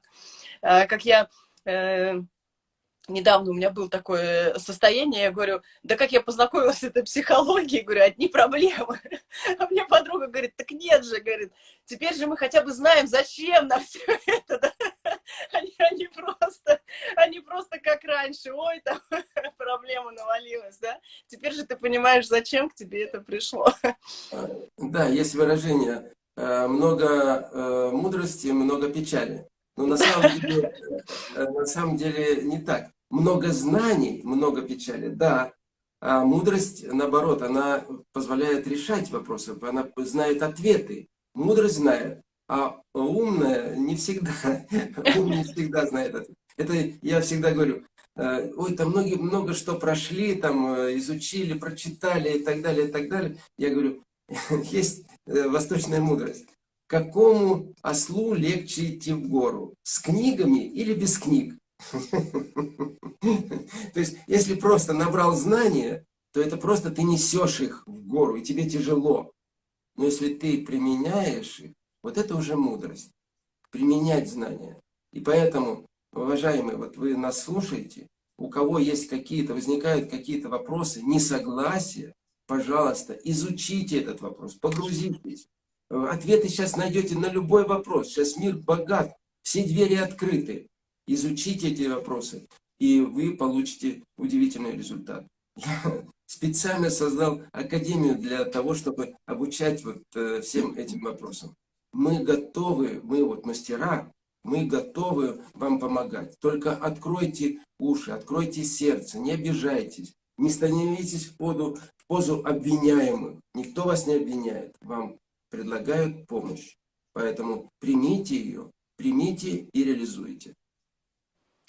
А, как я... Э, недавно у меня было такое состояние, я говорю, да как я познакомилась с этой психологией, говорю, одни проблемы. <laughs> А мне подруга говорит, так нет же, говорит, теперь же мы хотя бы знаем, зачем нам все это. <laughs> Они, они, просто, они просто раньше, ой, там <laughs> проблема навалилась, да? Теперь же ты понимаешь, зачем к тебе это пришло. Да, есть выражение э, много э, мудрости, много печали. Но на самом деле, э, на самом деле не так. Много знаний, много печали, да. А мудрость, наоборот, она позволяет решать вопросы, она знает ответы. Мудрость знает, а умная не всегда, <laughs> ум не всегда знает ответ. Это я всегда говорю, ой, там многие, много что прошли, там изучили, прочитали и так далее, и так далее. Я говорю, <laughs> есть восточная мудрость какому ослу легче идти в гору? С книгами или без книг? <laughs> То есть, если просто набрал знания, то это просто ты несешь их в гору, и тебе тяжело. Но если ты применяешь их, вот это уже мудрость. Применять знания. И поэтому, уважаемые, вот вы нас слушаете, у кого есть какие-то, возникают какие-то вопросы, несогласия, пожалуйста, изучите этот вопрос, погрузитесь. Ответы сейчас найдете на любой вопрос. Сейчас мир богат, все двери открыты. Изучите эти вопросы, и вы получите удивительный результат. Я специально создал академию для того, чтобы обучать вот э, всем этим вопросам. Мы готовы, мы вот мастера, мы готовы вам помогать. Только откройте уши, откройте сердце, не обижайтесь. Не становитесь в позу, в позу обвиняемых. Никто вас не обвиняет. Вам предлагают помощь. Поэтому примите ее, примите и реализуйте.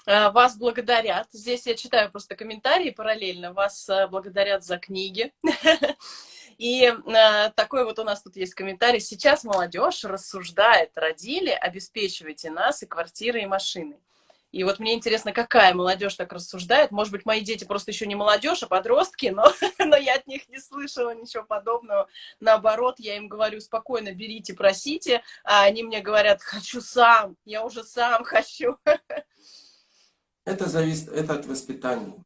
А, вас благодарят. Здесь я читаю просто комментарии параллельно. Вас а, благодарят за книги. <laughs> И а, такой вот у нас тут есть комментарий. Сейчас молодежь рассуждает, родили, обеспечивайте нас и квартиры, и машины. И вот мне интересно, какая молодежь так рассуждает. Может быть, мои дети просто еще не молодежь, а подростки, но, <laughs> но я от них не слышала ничего подобного. Наоборот, я им говорю, спокойно берите, просите, а они мне говорят, хочу сам, я уже сам хочу. Это зависит это от воспитания.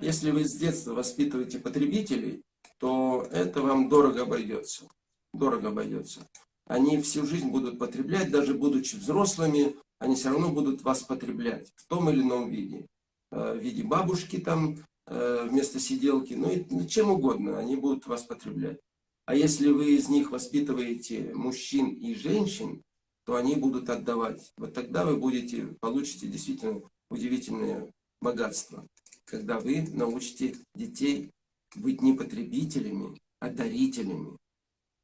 Если вы с детства воспитываете потребителей, то это вам дорого обойдется. Дорого обойдется. Они всю жизнь будут потреблять, даже будучи взрослыми, они все равно будут вас потреблять в том или ином виде. Э, в виде бабушки там, э, вместо сиделки, ну и ну, чем угодно, они будут вас потреблять. А если вы из них воспитываете мужчин и женщин, то они будут отдавать. Вот тогда вы будете, получите действительно удивительное богатство, когда вы научите детей быть не потребителями, а дарителями.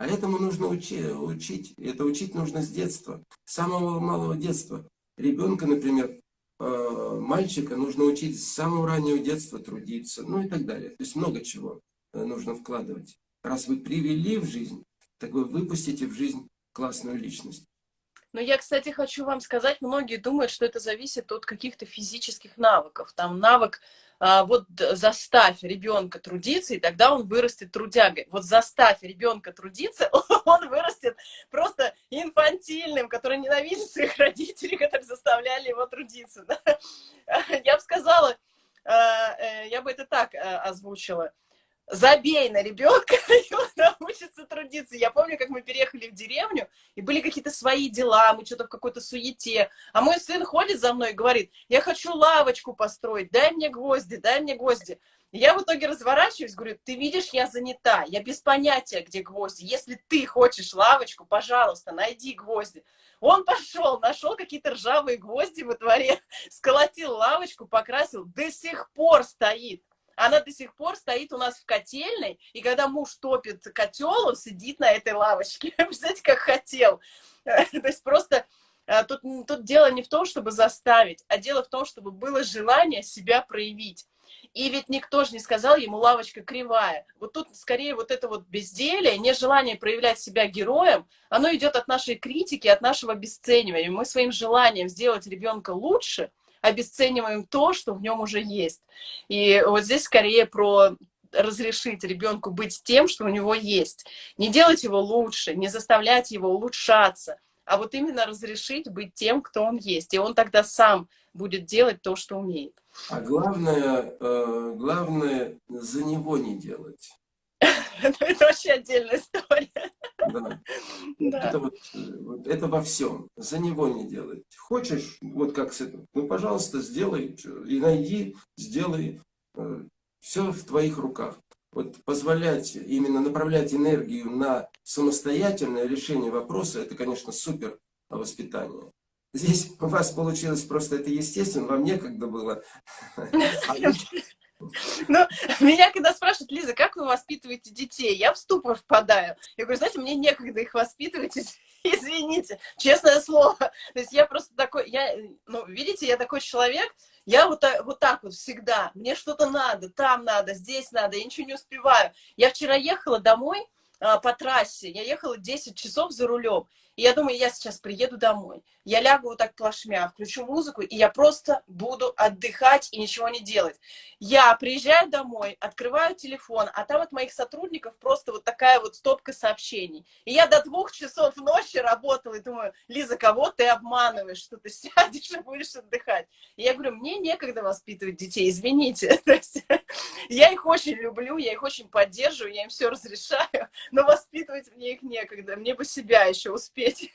А этому нужно учи, учить. Это учить нужно с детства, с самого малого детства. Ребенка, например, э, мальчика нужно учить с самого раннего детства трудиться, ну и так далее. То есть много чего э, нужно вкладывать. Раз вы привели в жизнь, так вы выпустите в жизнь классную личность. Но я, кстати, хочу вам сказать, многие думают, что это зависит от каких-то физических навыков. Там навык вот заставь ребенка трудиться, и тогда он вырастет трудягой. Вот заставь ребенка трудиться, <laughs> он вырастет просто инфантильным, который ненавидит своих родителей, которые заставляли его трудиться. <laughs> Я бы сказала, а, э, я бы это так а, озвучила – забей на ребенка, <laughs> и он научится трудиться. Я помню, как мы переехали в деревню, и были какие-то свои дела, мы что-то в какой-то суете. А мой сын ходит за мной и говорит, я хочу лавочку построить, дай мне гвозди, дай мне гвозди. И я в итоге разворачиваюсь, говорю, ты видишь, я занята, я без понятия, где гвозди. Если ты хочешь лавочку, пожалуйста, найди гвозди. Он пошел, нашел какие-то ржавые гвозди во дворе, <laughs> сколотил лавочку, покрасил, до сих пор стоит. Она до сих пор стоит у нас в котельной, и когда муж топит котел, он сидит на этой лавочке. <laughs> Представляете, как хотел. <laughs> То есть просто э, тут, тут дело не в том, чтобы заставить, а дело в том, чтобы было желание себя проявить. И ведь никто же не сказал ему, лавочка кривая. Вот тут скорее вот это вот безделие, нежелание проявлять себя героем, оно идет от нашей критики, от нашего обесценивания. Мы своим желанием сделать ребенка лучше – обесцениваем то, что в нем уже есть. И вот здесь скорее про разрешить ребенку быть тем, что у него есть. Не делать его лучше, не заставлять его улучшаться, а вот именно разрешить быть тем, кто он есть. И он тогда сам будет делать то, что умеет. А главное, э, главное за него не делать. <laughs> это вообще отдельная история. Да. да. Это, вот, вот, это во всем. За него не делать. Хочешь, вот как с этим, ну, пожалуйста, сделай, и найди, сделай. Э, Все в твоих руках. Вот позволять именно направлять энергию на самостоятельное решение вопроса, это, конечно, супер воспитание. Здесь у вас получилось просто это естественно, вам некогда было. <laughs> Ну, <laughs> меня когда спрашивают, Лиза, как вы воспитываете детей, я в ступор впадаю. Я говорю, знаете, мне некогда их воспитывать, <laughs> извините, честное слово. То есть я просто такой, я, ну, видите, я такой человек, я вот, вот так вот всегда, мне что-то надо, там надо, здесь надо, я ничего не успеваю. Я вчера ехала домой а, по трассе, я ехала 10 часов за рулем, и я думаю, я сейчас приеду домой, я лягу вот так плашмя, включу музыку, и я просто буду отдыхать и ничего не делать. Я приезжаю домой, открываю телефон, а там от моих сотрудников просто вот такая вот стопка сообщений. И я до двух часов ночи работала и думаю, Лиза, кого ты обманываешь, что ты сядешь и будешь отдыхать? И я говорю, мне некогда воспитывать детей, извините. <laughs> я их очень люблю, я их очень поддерживаю, я им все разрешаю, но воспитывать мне их некогда, мне бы себя еще успеть терпеть.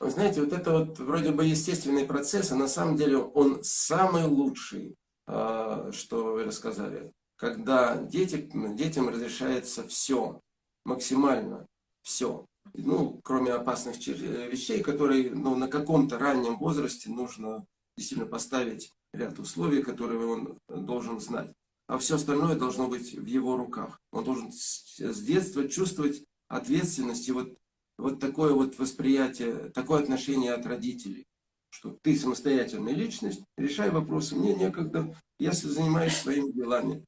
Вы знаете, вот это вот вроде бы естественный процесс, а на самом деле он самый лучший, а, что вы рассказали. Когда дети, детям разрешается все, максимально все. Ну, кроме опасных вещей, которые ну, на каком-то раннем возрасте нужно действительно поставить ряд условий, которые он должен знать. А все остальное должно быть в его руках. Он должен с детства чувствовать ответственность и вот вот такое вот восприятие, такое отношение от родителей, что ты самостоятельная личность, решай вопросы, мне некогда, я занимаюсь своими делами.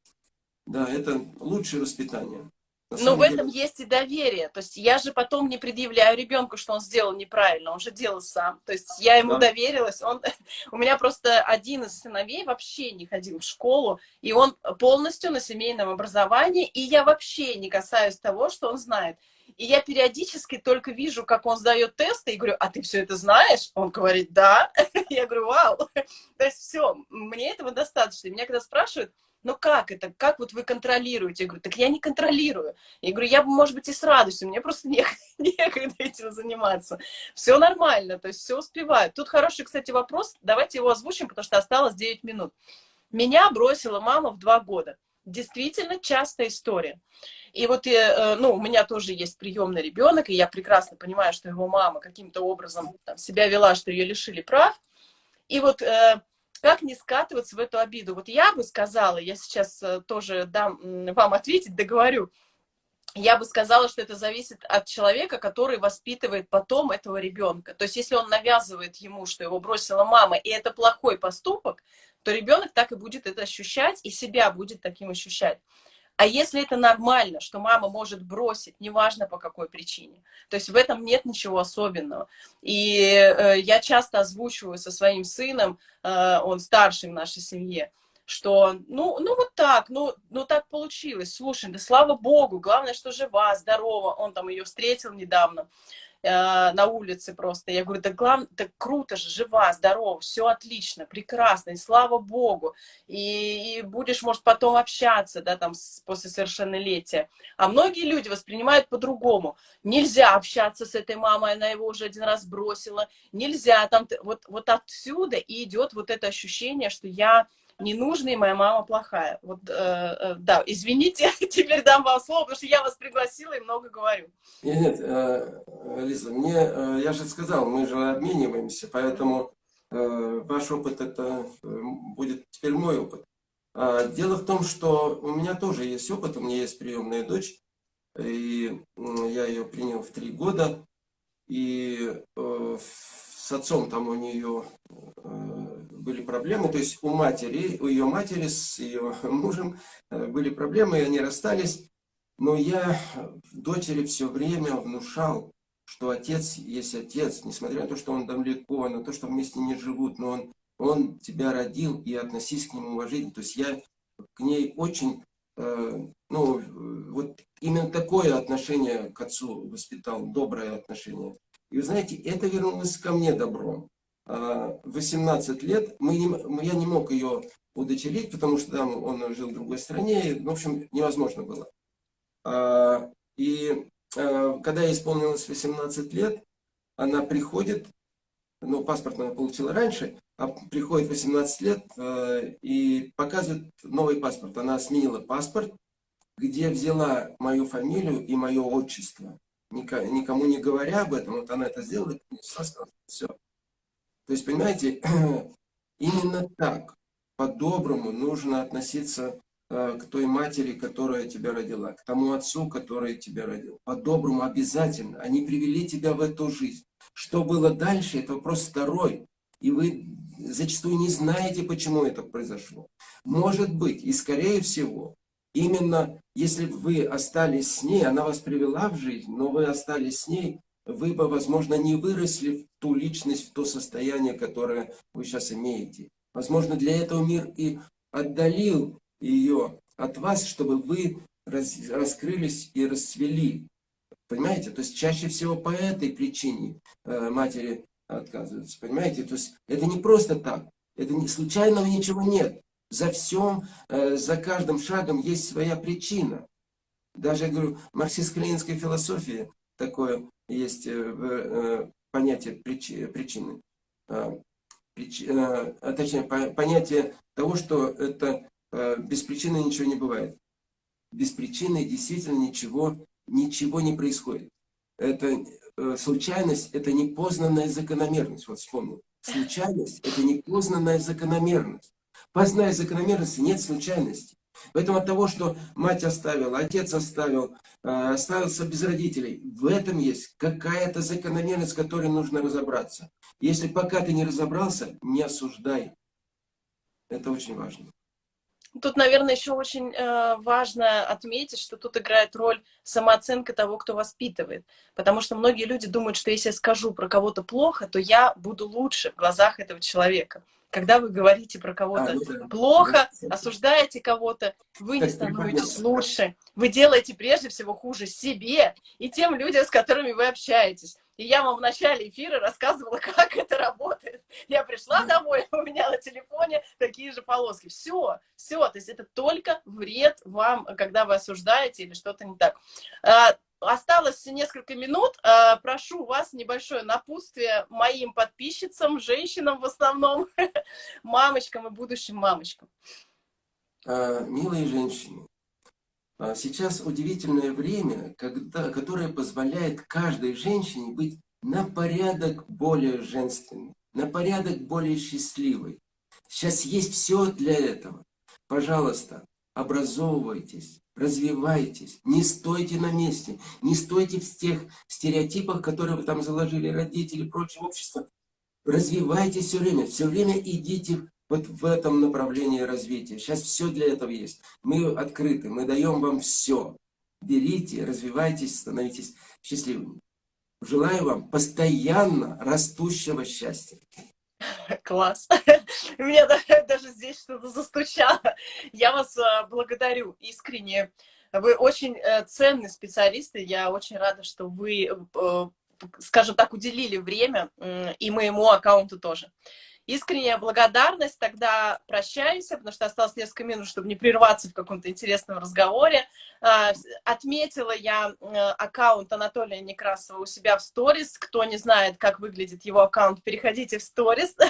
Да, это лучшее воспитание. Но в этом деле... есть и доверие. То есть я же потом не предъявляю ребенку, что он сделал неправильно, он же делал сам. То есть я ему да. доверилась. Он... <laughs> У меня просто один из сыновей вообще не ходил в школу, и он полностью на семейном образовании, и я вообще не касаюсь того, что он знает. И я периодически только вижу, как он сдает тесты, и говорю, а ты все это знаешь? Он говорит, да. <laughs> Я говорю, вау. То есть все, мне этого достаточно. И меня когда спрашивают, ну как это, как вот вы контролируете? Я говорю, так я не контролирую. Я говорю, я бы, может быть, и с радостью, мне просто <laughs> не, некогда этим заниматься. Все нормально, то есть все успеваю. Тут хороший, кстати, вопрос, давайте его озвучим, потому что осталось 9 минут. Меня бросила мама в два года. Действительно частая история. И вот, э, ну, у меня тоже есть приемный ребенок, и я прекрасно понимаю, что его мама каким-то образом там, себя вела, что ее лишили прав. И вот э, как не скатываться в эту обиду? Вот я бы сказала, я сейчас э, тоже дам вам ответить, договорю, я бы сказала, что это зависит от человека, который воспитывает потом этого ребенка. То есть, если он навязывает ему, что его бросила мама, и это плохой поступок, то ребенок так и будет это ощущать, и себя будет таким ощущать. А если это нормально, что мама может бросить, неважно по какой причине, то есть в этом нет ничего особенного. И э, я часто озвучиваю со своим сыном, э, он старший в нашей семье, что, ну, ну вот так, ну, ну так получилось, слушай, да слава богу, главное, что жива, здорова, он там ее встретил недавно, Э, на улице просто. Я говорю, да главное, так круто же, жива, здорова, все отлично, прекрасно, и слава богу. И, и будешь, может, потом общаться, да, там, с, после совершеннолетия. А многие люди воспринимают по-другому. Нельзя общаться с этой мамой, она его уже один раз бросила. Нельзя, там, вот, вот отсюда и идет вот это ощущение, что я ненужный, моя мама плохая. Вот, э, э, да, извините, <laughs> теперь дам вам слово, потому что я вас пригласила и много говорю. Нет, нет, э, Лиза, мне, э, я же сказал, мы же обмениваемся, поэтому э, ваш опыт это э, будет теперь мой опыт. А, дело в том, что у меня тоже есть опыт, у меня есть приемная дочь, и я ее принял в три года, и э, с отцом там у нее э, были проблемы, то есть у матери, у ее матери с ее <laughs> мужем э, были проблемы, и они расстались. Но я дочери все время внушал, что отец есть отец, несмотря на то, что он далеко, на то, что вместе не живут, но он, он тебя родил, и относись к нему уважительно. То есть я к ней очень, э, ну, вот именно такое отношение к отцу воспитал, доброе отношение. И вы знаете, это вернулось ко мне добром. 18 а, лет мы не, я не мог ее удочерить, потому что там он жил в другой стране, в общем, невозможно было. А, и а, когда ей исполнилось 18 лет, она приходит, ну, паспорт она получила раньше, а приходит 18 лет э, и показывает новый паспорт. Она сменила паспорт, где взяла мою фамилию и мое отчество. Никому не говоря об этом, вот она это сделала, и все. То есть, понимаете, <clears throat> именно так, по-доброму нужно относиться э, к той матери, которая тебя родила, к тому отцу, который тебя родил. По-доброму обязательно. Они привели тебя в эту жизнь. Что было дальше, это вопрос второй. И вы зачастую не знаете, почему это произошло. Может быть, и скорее всего, именно если вы остались с ней, она вас привела в жизнь, но вы остались с ней, вы бы, возможно, не выросли в ту личность, в то состояние, которое вы сейчас имеете. Возможно, для этого мир и отдалил ее от вас, чтобы вы раз, раскрылись и расцвели. Понимаете? То есть чаще всего по этой причине э, матери отказываются. Понимаете? То есть это не просто так. Это не случайного ничего нет. За всем, э, за каждым шагом есть своя причина. Даже, я говорю, марксистско-ленинская философия такое есть э, э, понятие причины. А, а, точнее, понятие того, что это без причины ничего не бывает. Без причины действительно ничего, ничего не происходит. Это случайность, это непознанная закономерность. Вот вспомнил. Случайность – это непознанная закономерность. Познай закономерности, нет случайности. Поэтому от того, что мать оставила, отец оставил, э, остался без родителей, в этом есть какая-то закономерность, с которой нужно разобраться. Если пока ты не разобрался, не осуждай. Это очень важно. Тут, наверное, еще очень э, важно отметить, что тут играет роль самооценка того, кто воспитывает. Потому что многие люди думают, что если я скажу про кого-то плохо, то я буду лучше в глазах этого человека когда вы говорите про кого-то а, ну, да. плохо, да. осуждаете кого-то, вы не становитесь лучше. Вы делаете прежде всего хуже себе и тем людям, с которыми вы общаетесь. И я вам в начале эфира рассказывала, <laughs> как это работает. Я пришла домой, <laughs> у меня на телефоне такие же полоски. Все, все. То есть это только вред вам, когда вы осуждаете или что-то не так. Осталось несколько минут. Э, прошу вас небольшое напутствие моим подписчицам, женщинам в основном, <laughs> мамочкам и будущим мамочкам. А, милые женщины, а, сейчас удивительное время, когда, которое позволяет каждой женщине быть на порядок более женственной, на порядок более счастливой. Сейчас есть все для этого. Пожалуйста, образовывайтесь, развивайтесь, не стойте на месте, не стойте в тех стереотипах, которые вы там заложили родители, прочее общество. Развивайтесь все время, все время идите вот в этом направлении развития. Сейчас все для этого есть. Мы открыты, мы даем вам все. Берите, развивайтесь, становитесь счастливыми. Желаю вам постоянно растущего счастья. <laughs> Класс. У <laughs> меня <laughs> даже здесь что-то застучало. Я вас э, благодарю искренне. Вы очень э, ценный специалист, и я очень рада, что вы, э, скажем так, уделили время и моему аккаунту тоже искренняя благодарность, тогда прощаемся, потому что осталось несколько минут, чтобы не прерваться в каком-то интересном разговоре. А, отметила я э, аккаунт Анатолия Некрасова у себя в сторис. Кто не знает, как выглядит его аккаунт, переходите в сторис. <laughs>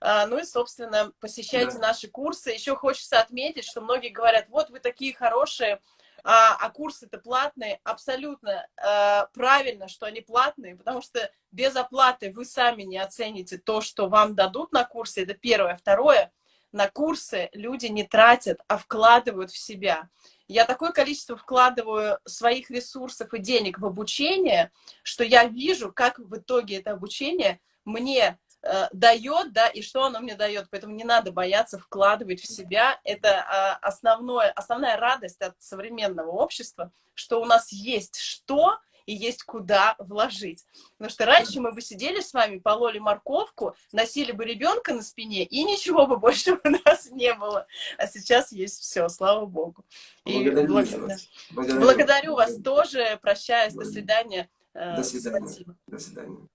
А, ну и, собственно, посещайте да. наши курсы. Еще хочется отметить, что многие говорят, вот вы такие хорошие, а, а курсы-то платные, абсолютно э, правильно, что они платные, потому что без оплаты вы сами не оцените то, что вам дадут на курсе, это первое. Второе, на курсы люди не тратят, а вкладывают в себя. Я такое количество вкладываю своих ресурсов и денег в обучение, что я вижу, как в итоге это обучение мне дает, да, и что оно мне дает. Поэтому не надо бояться вкладывать в себя. Это э, основное, основная радость от современного общества, что у нас есть что и есть куда вложить. Потому что раньше мы бы сидели с вами, пололи морковку, носили бы ребенка на спине, и ничего бы больше у нас не было. А сейчас есть все, слава Богу. Благодарю, благ... вас. Благодарю. Благодарю вас тоже. Прощаюсь. До свидания. До свидания. Спасибо. До свидания.